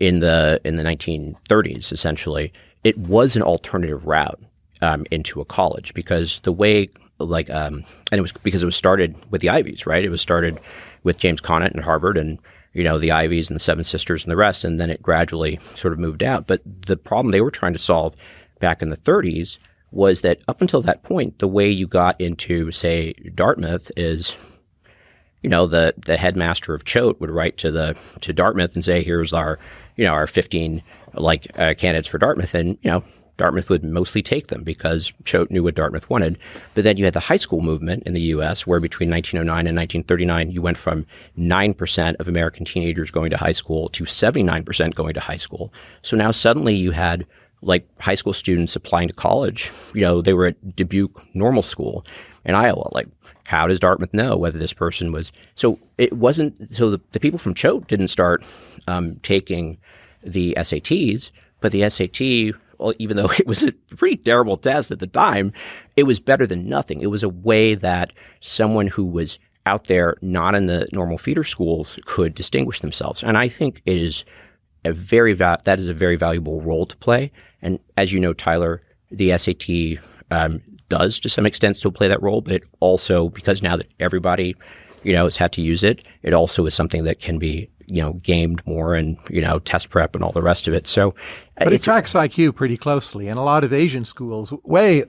in the in the 1930s, essentially, it was an alternative route um, into a college because the way like um, and it was because it was started with the Ivies, right? It was started with James Conant and Harvard and you know the Ivies and the Seven Sisters and the rest, and then it gradually sort of moved out. But the problem they were trying to solve back in the 30s was that up until that point, the way you got into say Dartmouth is you know the the headmaster of Choate would write to the to Dartmouth and say here's our you know our 15 like uh, candidates for Dartmouth and you know Dartmouth would mostly take them because Choate knew what Dartmouth wanted. But then you had the high school movement in the U.S., where between 1909 and 1939, you went from 9% of American teenagers going to high school to 79% going to high school. So now suddenly you had like high school students applying to college. You know, they were at Dubuque Normal School in Iowa. Like, how does Dartmouth know whether this person was? So it wasn't. So the, the people from Choate didn't start um, taking the SATs, but the SAT even though it was a pretty terrible test at the time, it was better than nothing. It was a way that someone who was out there, not in the normal feeder schools, could distinguish themselves. And I think it is a very va- that is a very valuable role to play. And as you know, Tyler, the SAT um, does to some extent still play that role, but it also because now that everybody you know has had to use it, it also is something that can be you know gamed more and you know test prep and all the rest of it. So, uh, but it tracks IQ pretty closely, and a lot of Asian schools way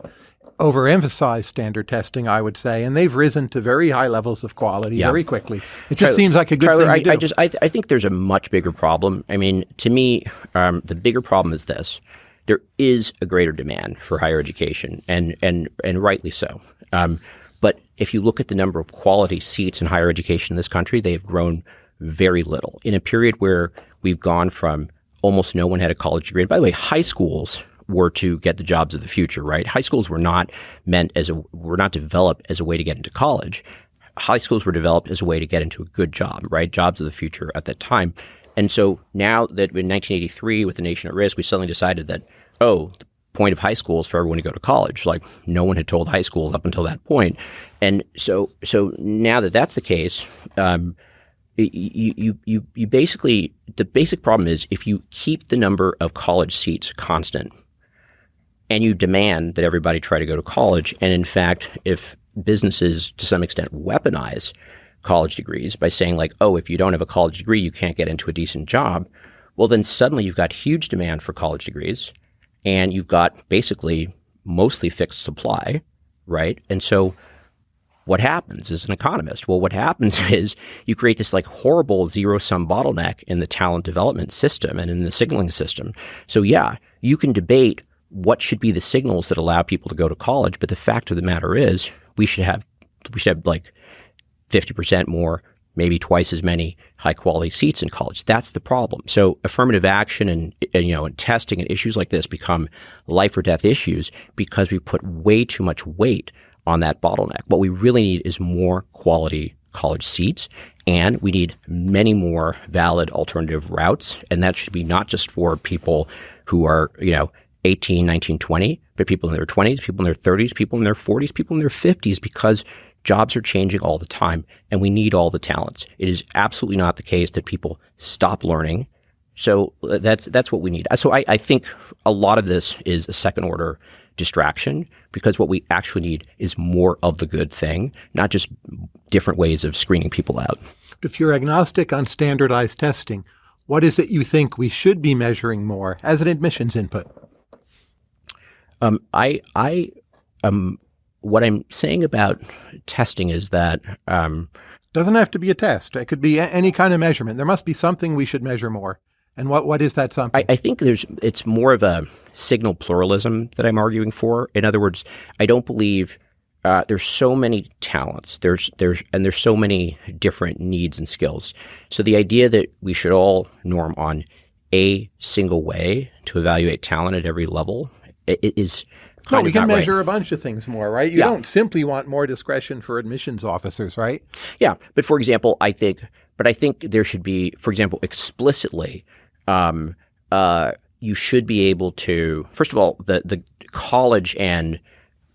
overemphasize standard testing, I would say, and they've risen to very high levels of quality yeah. very quickly. It just Tyler, seems like a good Tyler, thing to I, do. I just I, I, think there's a much bigger problem. I mean, to me, um, the bigger problem is this: there is a greater demand for higher education, and and and rightly so. Um, but if you look at the number of quality seats in higher education in this country, they have grown very little. In a period where we've gone from almost no one had a college degree. And by the way, high schools were to get the jobs of the future, right? High schools were not meant as a were not developed as a way to get into college. high schools were developed as a way to get into a good job, right? Jobs of the future at that time. And so now that in 1983, with the nation at risk, we suddenly decided that, oh, the point of high school is for everyone to go to college. Like no one had told high schools up until that point. And so, so now that that's the case, um, you, you, you, you basically, the basic problem is if you keep the number of college seats constant and you demand that everybody try to go to college, and in fact, if businesses to some extent weaponize college degrees by saying like, oh, if you don't have a college degree, you can't get into a decent job. Well, then suddenly you've got huge demand for college degrees and you've got basically mostly fixed supply, right? And so what happens as an economist? Well, what happens is you create this like horrible zero sum bottleneck in the talent development system and in the signaling system. So yeah, you can debate what should be the signals that allow people to go to college, but the fact of the matter is we should have we should have like 50% more, maybe twice as many high quality seats in college. That's the problem. So affirmative action and, and, you know and testing and issues like this become life or death issues because we put way too much weight on that bottleneck. What we really need is more quality college seats and we need many more valid alternative routes and that should be not just for people who are, you know, 18, 19, 20, but people in their 20s, people in their 30s, people in their 40s, people in their 50s because Jobs are changing all the time and we need all the talents. It is absolutely not the case that people stop learning. So uh, that's, that's what we need. So I, I think a lot of this is a second order distraction because what we actually need is more of the good thing, not just different ways of screening people out. If you're agnostic on standardized testing, what is it you think we should be measuring more as an admissions input? Um, I I am what I'm saying about testing is that um, doesn't have to be a test. It could be any kind of measurement. There must be something we should measure more. And what what is that something? I, I, think there's it's more of a signal pluralism that I'm arguing for. In other words, I don't believe uh, there's so many talents. There's there's and there's so many different needs and skills. So the idea that we should all norm on a single way to evaluate talent at every level is no, we can measure right. a bunch of things more, right? You yeah. don't simply want more discretion for admissions officers, right? Yeah, but for example, I think, but I think there should be, for example, explicitly, um, uh, you should be able to. First of all, the the college and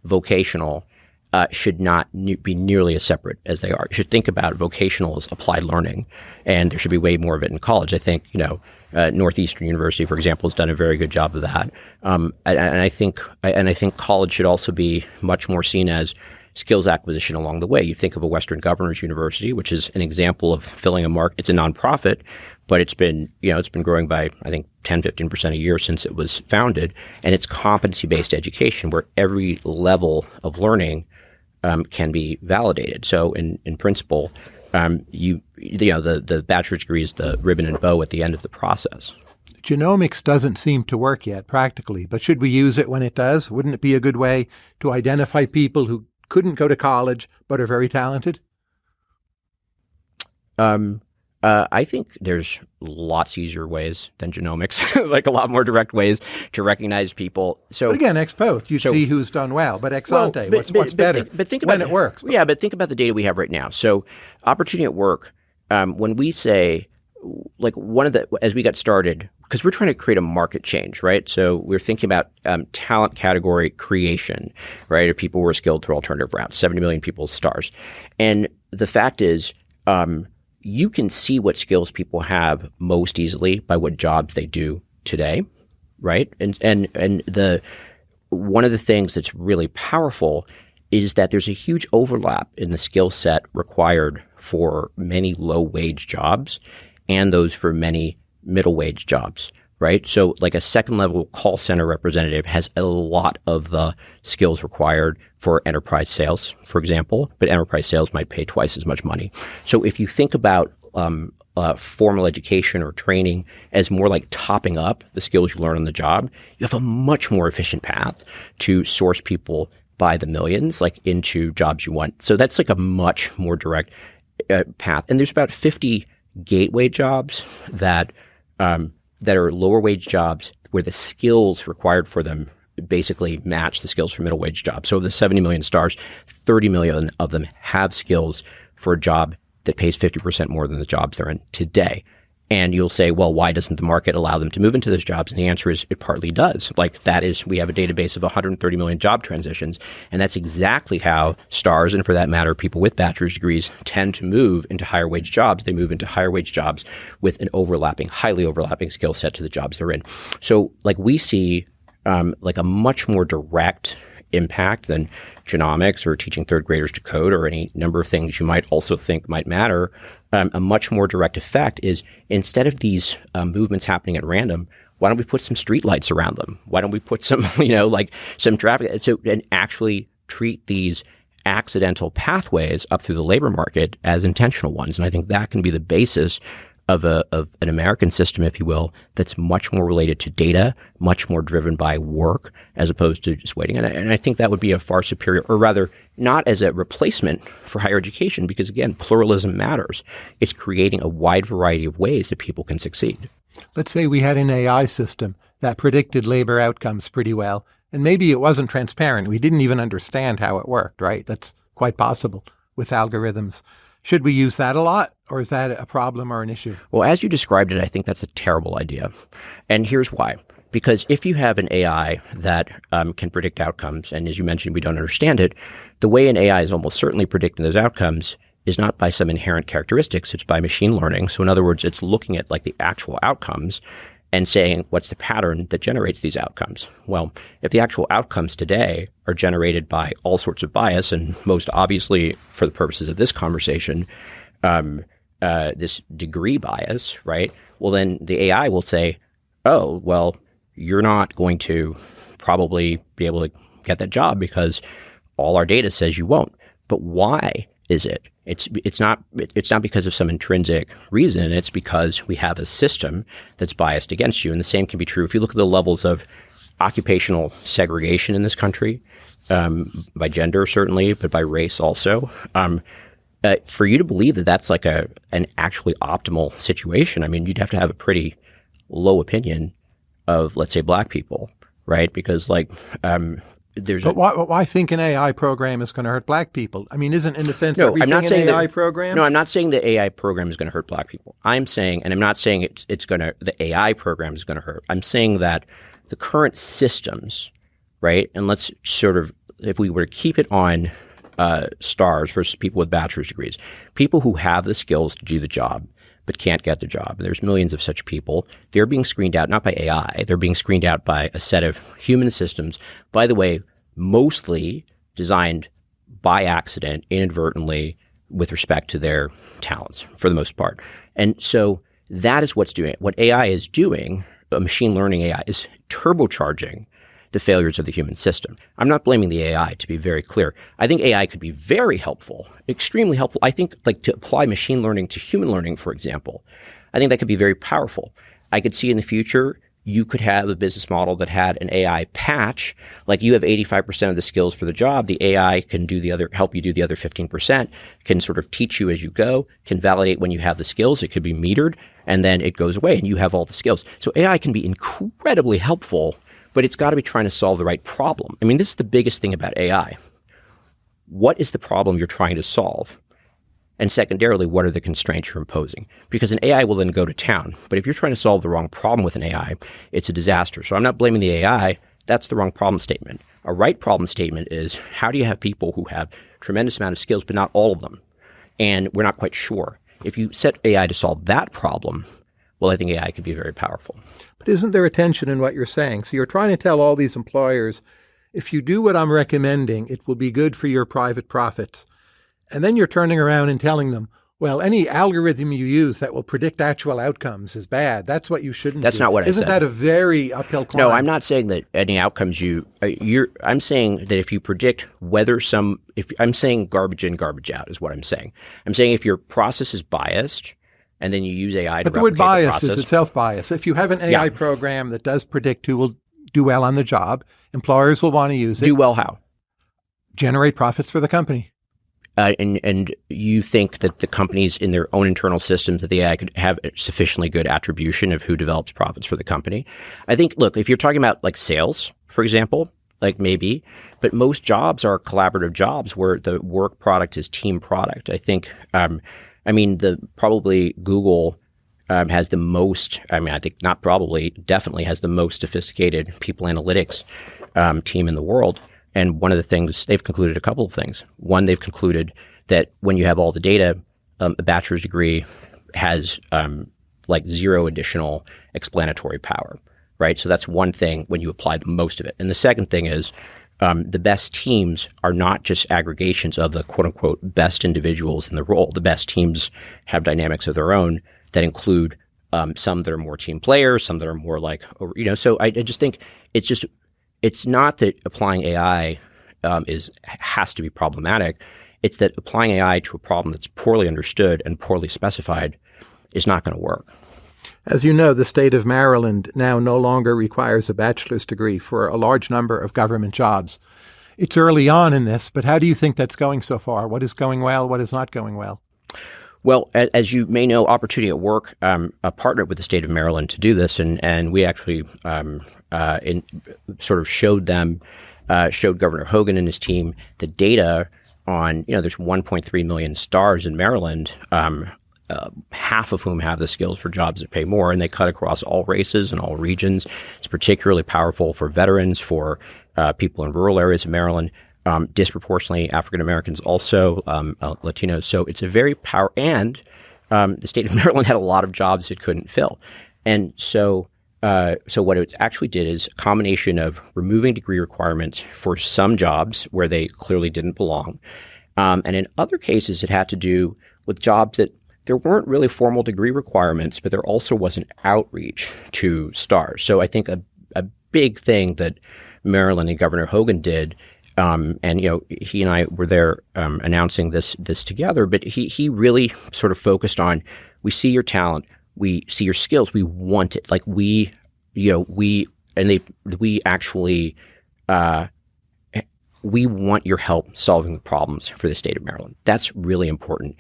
vocational uh, should not ne- be nearly as separate as they are. You should think about vocational as applied learning, and there should be way more of it in college. I think you know uh, Northeastern University, for example, has done a very good job of that, um, and, and, I think and I think college should also be much more seen as skills acquisition along the way. You think of a Western Governors University, which is an example of filling a market. It's a nonprofit, but it's been, you know, it's been growing by, I think, 10, 15% a year since it was founded. And it's competency based education where every level of learning um, can be validated. So, in, in principle, um, you, you know, the, the bachelor's degree is the ribbon and bow at the end of the process. Genomics doesn't seem to work yet practically, but should we use it when it does? Wouldn't it be a good way to identify people who couldn't go to college but are very talented? Um, uh, I think there's lots easier ways than genomics, like a lot more direct ways to recognize people. So but again, ex post, you so, see who's done well, but ex ante, well, what's, but, what's but better? Think, but think about when it works. Yeah, but think about the data we have right now. So opportunity at work. Um, when we say like one of the as we got started because we're trying to create a market change right? So we're thinking about um, talent category creation right? If people were skilled through alternative routes 70 million people STARs. And the fact is um, you can see what skills people have most easily by what jobs they do today, right? And and and the one of the things that's really powerful is that there's a huge overlap in the skill set required for many low wage jobs and those for many middle wage jobs right? So like a second level call center representative has a lot of the skills required for enterprise sales, for example, but enterprise sales might pay twice as much money. So if you think about um, uh, formal education or training as more like topping up the skills you learn on the job, you have a much more efficient path to source people by the millions, like into jobs you want. So that's like a much more direct uh, path. And there's about 50 gateway jobs that um, that are lower wage jobs where the skills required for them basically match the skills for middle wage jobs. So of the 70 million STARs, 30 million of them have skills for a job that pays 50% more than the jobs they're in today. And you'll say, well, why doesn't the market allow them to move into those jobs? And the answer is it partly does. Like that is, we have a database of 130 million job transitions. And that's exactly how STARs, and for that matter, people with bachelor's degrees tend to move into higher wage jobs. They move into higher wage jobs with an overlapping, highly overlapping skill set to the jobs they're in. So like we see um, like a much more direct impact than genomics or teaching third graders to code or any number of things you might also think might matter. Um, a much more direct effect is instead of these uh, movements happening at random, why don't we put some streetlights around them? Why don't we put some, you know, like some traffic so and actually treat these accidental pathways up through the labor market as intentional ones? And I think that can be the basis of a of an American system, if you will, that's much more related to data, much more driven by work as opposed to just waiting. And I, and I think that would be a far superior, or rather, not as a replacement for higher education, because again, pluralism matters. It's creating a wide variety of ways that people can succeed. Let's say we had an AI system that predicted labor outcomes pretty well, and maybe it wasn't transparent. We didn't even understand how it worked, right? That's quite possible with algorithms. Should we use that a lot, or is that a problem or an issue? Well, as you described it, I think that's a terrible idea. And here's why. Because if you have an AI that um, can predict outcomes, and as you mentioned, we don't understand it, the way an AI is almost certainly predicting those outcomes is not by some inherent characteristics, it's by machine learning. So, in other words, it's looking at like the actual outcomes and saying what's the pattern that generates these outcomes. Well, if the actual outcomes today are generated by all sorts of bias, and most obviously for the purposes of this conversation, um, uh, this degree bias, right? Well, then the AI will say, oh, well, you're not going to probably be able to get that job because all our data says you won't. But why is it? It's it's not it's not because of some intrinsic reason. It's because we have a system that's biased against you. And the same can be true if you look at the levels of occupational segregation in this country, um, by gender certainly, but by race also. Um, uh, for you to believe that that's like a an actually optimal situation, I mean, you'd have to have a pretty low opinion of, let's say, black people, right? Because like um, there's but a, why, why think an AI program is going to hurt black people? I mean, isn't in a sense no, I'm not saying AI that, program? No, I'm not saying the AI program is going to hurt black people. I'm saying, and I'm not saying it's it's going to the AI program is going to hurt. I'm saying that the current systems, right? And let's sort of if we were to keep it on uh, STARs versus people with bachelor's degrees, people who have the skills to do the job but can't get the job. There's millions of such people. They're being screened out not by AI. They're being screened out by a set of human systems. By the way, mostly designed by accident, inadvertently, with respect to their talents for the most part. And so that is what's doing it. What AI is doing, machine learning AI, is turbocharging the failures of the human system. I'm not blaming the AI to be very clear. I think AI could be very helpful, extremely helpful. I think like to apply machine learning to human learning, for example, I think that could be very powerful. I could see in the future you could have a business model that had an AI patch, like you have 85% of the skills for the job. The AI can do the other, help you do the other 15%, can sort of teach you as you go, can validate when you have the skills. It could be metered and then it goes away and you have all the skills. So AI can be incredibly helpful but it's got to be trying to solve the right problem. I mean, this is the biggest thing about AI. What is the problem you're trying to solve? And secondarily, what are the constraints you're imposing? Because an AI will then go to town. But if you're trying to solve the wrong problem with an AI, it's a disaster. So I'm not blaming the AI. That's the wrong problem statement. A right problem statement is how do you have people who have tremendous amount of skills, but not all of them? And we're not quite sure. If you set AI to solve that problem, well, I think AI could be very powerful. But isn't there a tension in what you're saying? So you're trying to tell all these employers, if you do what I'm recommending, it will be good for your private profits. And then you're turning around and telling them, well, any algorithm you use that will predict actual outcomes is bad. That's what you shouldn't. That's do. not what Isn't I said. Isn't that a very uphill climb? No, I'm not saying that any outcomes you. Uh, you're. I'm saying that if you predict whether some. If I'm saying garbage in, garbage out is what I'm saying. I'm saying if your process is biased, and then you use AI to but the word bias the is itself bias. If you have an AI yeah. program that does predict who will do well on the job, employers will want to use it. Do well how? Generate profits for the company. uh, and and you think that the companies in their own internal systems that the AI could have sufficiently good attribution of who develops profits for the company. I think, look, if you're talking about like sales, for example, like maybe, but most jobs are collaborative jobs where the work product is team product. I think, um, I mean, the probably Google um, has the most. I mean, I think not probably, definitely has the most sophisticated people analytics um, team in the world. And one of the things they've concluded a couple of things. One, they've concluded that when you have all the data, um, a bachelor's degree has um, like zero additional explanatory power, right? So that's one thing when you apply the most of it. And the second thing is um, the best teams are not just aggregations of the quote unquote best individuals in the role. The best teams have dynamics of their own that include um, some that are more team players, some that are more like, you know, so I, I just think it's just it's not that applying AI um, is has to be problematic. It's that applying AI to a problem that's poorly understood and poorly specified is not going to work. As you know, the state of Maryland now no longer requires a bachelor's degree for a large number of government jobs. It's early on in this, but how do you think that's going so far? What is going well? What is not going well? Well, as you may know, Opportunity at Work um, uh, partnered with the state of Maryland to do this, and and we actually um, uh, in, sort of showed them, uh, showed Governor Hogan and his team the data on you know there's 1.3 million STARs in Maryland. Um, uh, half of whom have the skills for jobs that pay more, and they cut across all races and all regions. It's particularly powerful for veterans, for uh, people in rural areas of Maryland um, disproportionately African Americans, also um, uh, Latinos. So it's a very power, and um, the state of Maryland had a lot of jobs it couldn't fill, and so. Uh, so what it actually did is a combination of removing degree requirements for some jobs where they clearly didn't belong, um, and in other cases it had to do with jobs that there weren't really formal degree requirements, but there also wasn't outreach to STARs. So I think a, a big thing that Maryland and Governor Hogan did um, and you know, he and I were there um, announcing this this together. But he he really sort of focused on we see your talent, we see your skills, we want it. Like we, you know, we and they we actually uh, we want your help solving the problems for the state of Maryland. That's really important.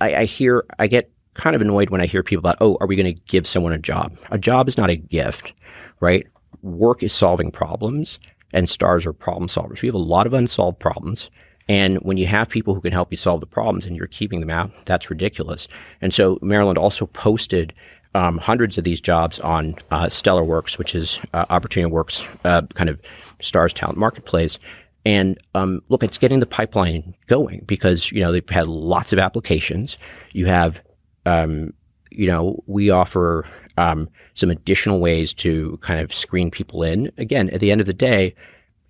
I, I hear I get kind of annoyed when I hear people about, oh, are we going to give someone a job? A job is not a gift, right? Work is solving problems and STARs are problem solvers. We have a lot of unsolved problems. And when you have people who can help you solve the problems and you're keeping them out, that's ridiculous. And so Maryland also posted um, hundreds of these jobs on uh, Stellarworx, which is uh, Opportunity Works uh, kind of STARs talent marketplace. And um, look, it's getting the pipeline going because you know they've had lots of applications. You have um, you know, we offer um, some additional ways to kind of screen people in. Again, at the end of the day,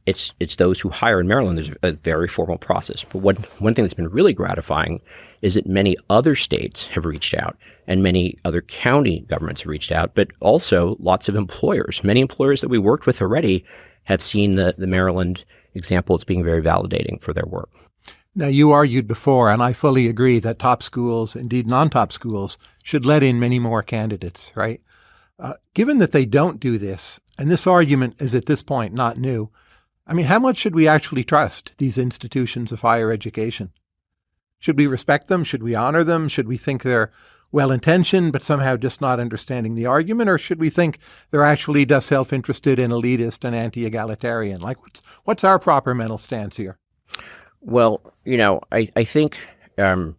it's it's those who hire in Maryland. There's a very formal process. But one one thing that's been really gratifying is that many other states have reached out, and many other county governments have reached out. But also lots of employers. Many employers that we worked with already have seen the the Maryland example it's being very validating for their work. Now, you argued before, and I fully agree that top schools, indeed non top schools, should let in many more candidates, right? Uh, given that they don't do this, and this argument is at this point not new, I mean, how much should we actually trust these institutions of higher education? Should we respect them? Should we honor them? Should we think they're well intentioned, but somehow just not understanding the argument? Or should we think they're actually just self interested and elitist and anti egalitarian? Like, what's, what's our proper mental stance here? Well, you know, I, I think um,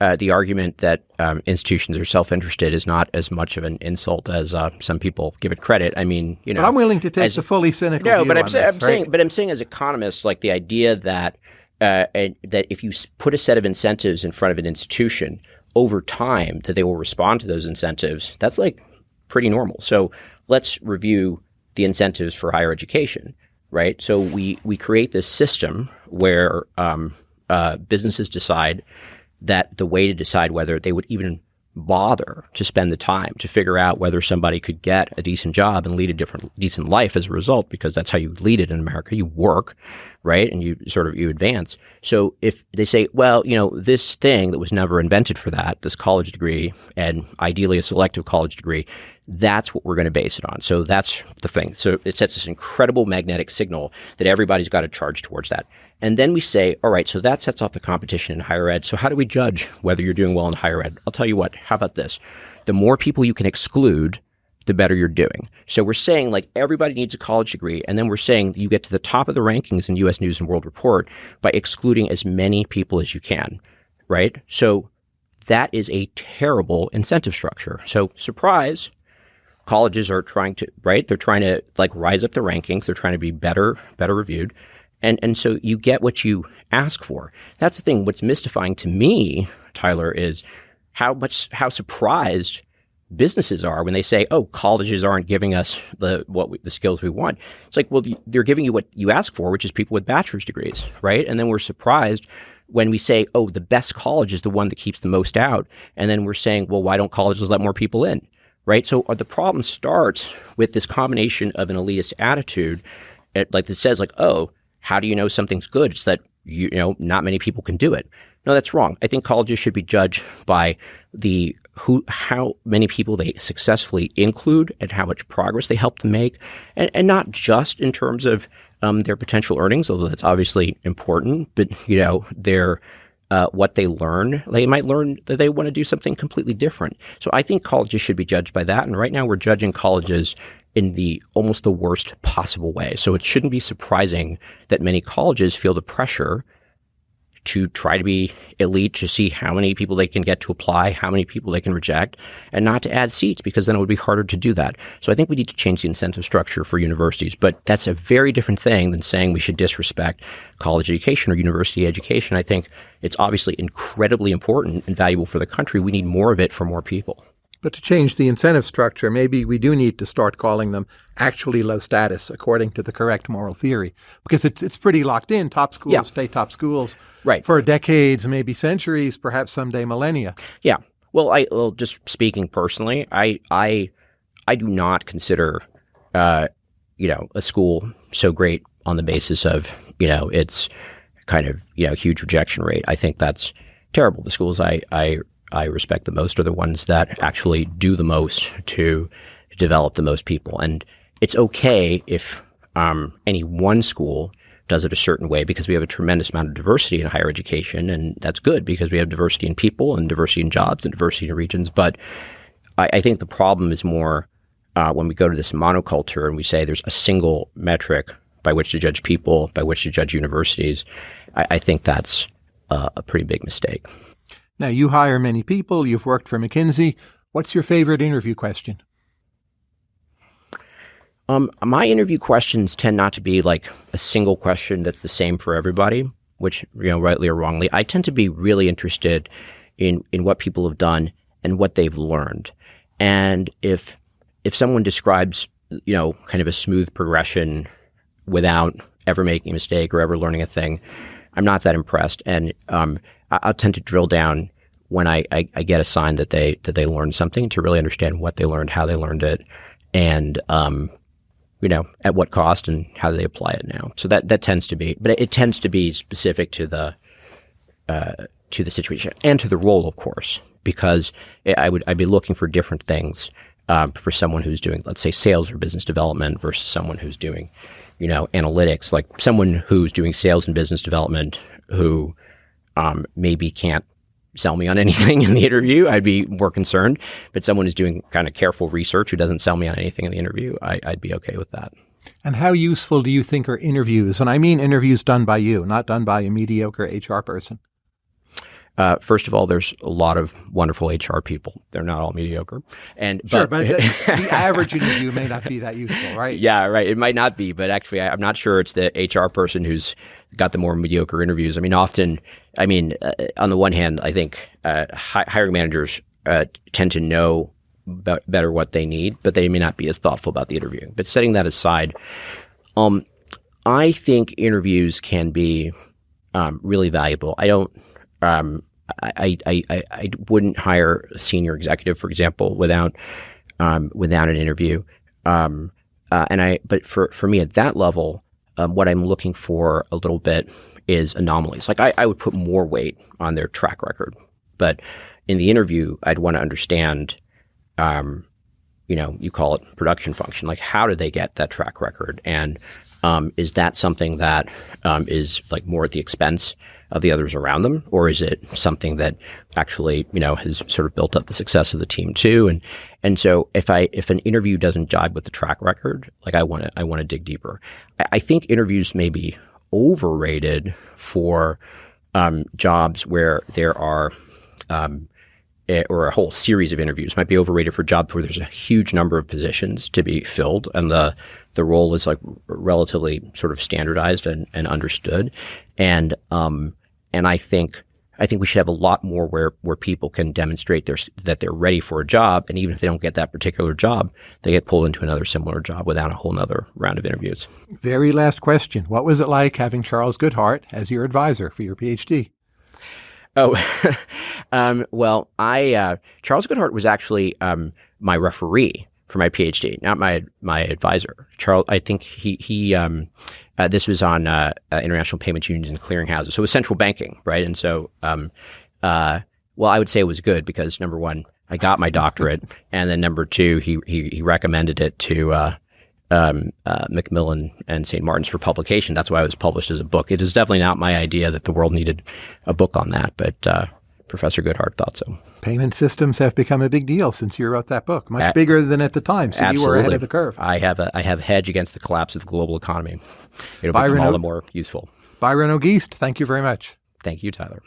uh, the argument that um, institutions are self-interested is not as much of an insult as uh, some people give it credit. I mean, you know, but I'm willing to take as, the fully cynical. No, but I'm, this, I'm right? saying, but I'm saying as economists, like the idea that uh, that if you put a set of incentives in front of an institution over time, that they will respond to those incentives. That's like pretty normal. So let's review the incentives for higher education right? So we we create this system where um, uh, businesses decide that the way to decide whether they would even bother to spend the time to figure out whether somebody could get a decent job and lead a different decent life as a result because that's how you lead it in America. You work right? And you sort of you advance. So if they say well you know this thing that was never invented for that this college degree and ideally a selective college degree that's what we're going to base it on. So that's the thing. So it sets this incredible magnetic signal that everybody's got to charge towards that And then we say, all right, so that sets off the competition in higher ed. So how do we judge whether you're doing well in higher ed? I'll tell you what, how about this? The more people you can exclude, the better you're doing. So we're saying like everybody needs a college degree, and then we're saying you get to the top of the rankings in US News and World Report by excluding as many people as you can, right? So that is a terrible incentive structure. So surprise, colleges are trying to right they're trying to like rise up the rankings they're trying to be better better reviewed and and so you get what you ask for. That's the thing. What's mystifying to me tyler is how much how surprised businesses are when they say oh colleges aren't giving us the what we, the skills we want. It's like well they're giving you what you ask for which is people with bachelor's degrees right? And then we're surprised when we say oh the best college is the one that keeps the most out. And then we're saying well why don't colleges let more people in? Right? So uh, the problem starts with this combination of an elitist attitude, it, like that says, like, oh, how do you know something's good? It's that you, you know not many people can do it. No, that's wrong. I think colleges should be judged by the who, how many people they successfully include and how much progress they help to make, and, and not just in terms of um, their potential earnings, although that's obviously important, but you know their uh, what they learn. They might learn that they want to do something completely different. So I think colleges should be judged by that. And right now we're judging colleges in the almost the worst possible way. So it shouldn't be surprising that many colleges feel the pressure to try to be elite to see how many people they can get to apply, how many people they can reject, and not to add seats because then it would be harder to do that. So I think we need to change the incentive structure for universities, but that's a very different thing than saying we should disrespect college education or university education. I think it's obviously incredibly important and valuable for the country. We need more of it for more people. But to change the incentive structure, maybe we do need to start calling them actually low status according to the correct moral theory, because it's it's pretty locked in. Top schools yeah. stay top schools right. for decades, maybe centuries, perhaps someday millennia. Yeah. Well, I well, just speaking personally, I I I do not consider uh, you know a school so great on the basis of you know its kind of you know huge rejection rate. I think that's terrible. The schools I I I respect the most are the ones that actually do the most to develop the most people. And it's okay if um, any one school does it a certain way because we have a tremendous amount of diversity in higher education, and that's good because we have diversity in people and diversity in jobs and diversity in regions. But I, I think the problem is more uh, when we go to this monoculture and we say there's a single metric by which to judge people, by which to judge universities. I, I think that's uh, a pretty big mistake. Now, you hire many people, you've worked for McKinsey. What's your favorite interview question? Um, my interview questions tend not to be like a single question that's the same for everybody, which, you know, rightly or wrongly. I tend to be really interested in, in what people have done and what they've learned. And if, if someone describes, you know, kind of a smooth progression without ever making a mistake or ever learning a thing, I'm not that impressed. And um, I'll tend to drill down when I, I, I, get a sign that they that they learned something to really understand what they learned, how they learned it, and um, you know at what cost and how they apply it now. So that that tends to be, but it, it tends to be specific to the uh, to the situation and to the role, of course, because I would I'd be looking for different things um, for someone who's doing, let's say, sales or business development versus someone who's doing, you know, analytics. Like someone who's doing sales and business development who um, maybe can't sell me on anything in the interview, I'd be more concerned. But someone who's doing kind of careful research who doesn't sell me on anything in the interview, I, I'd be okay with that. And how useful do you think are interviews? And I mean interviews done by you, not done by a mediocre HR person. Uh, first of all, there's a lot of wonderful HR people. They're not all mediocre. And sure, but, but the, the, average interview may not be that useful, right? Yeah, right. It might not be, but actually, I, am not sure it's the HR person who's got the more mediocre interviews. I mean, often, I mean, uh, on the one hand, I think uh, hi- hiring managers uh, tend to know be- better what they need, but they may not be as thoughtful about the interview. But setting that aside, um, I think interviews can be um, really valuable. I don't um, I, I, I, I, wouldn't hire a senior executive, for example, without um, without an interview. Um, uh, and I, but for, for me at that level, um, what I'm looking for a little bit is anomalies. Like I, I would put more weight on their track record, but in the interview, I'd want to understand, um, you know, you call it production function. Like, how did they get that track record? And um, is that something that um, is like more at the expense of the others around them, or is it something that actually, you know, has sort of built up the success of the team too? And and so if I if an interview doesn't jibe with the track record, like I want to I want to dig deeper. I, I, think interviews may be overrated for um, jobs where there are um, Eh, or a whole series of interviews might be overrated for jobs where there's a huge number of positions to be filled and the the role is like relatively sort of standardized and, and understood and um and I think I think we should have a lot more where where people can demonstrate their, that they're ready for a job and even if they don't get that particular job they get pulled into another similar job without a whole nother round of interviews. Very last question. What was it like having Charles Goodhart as your advisor for your PhD? Oh, um, well, I uh, Charles Goodhart was actually um, my referee for my PhD, not my my advisor. Charles, I think he he um, uh, this was on uh, uh international payments unions and clearinghouses, so it was central banking, right? And so, um, uh, well, I would say it was good because number one, I got my doctorate, and then number two, he he, he recommended it to uh, um, uh, Macmillan and St. Martin's for publication. That's why it was published as a book. It is definitely not my idea that the world needed a book on that, but Professor Goodhart thought so. Payment systems have become a big deal since you wrote that book, much bigger than at the time. So absolutely. you were ahead of the curve. I have a I have hedge against the collapse of the global economy. It'll Byron become all o- the more useful. Byron Auguste, thank you very much. Thank you, Tyler.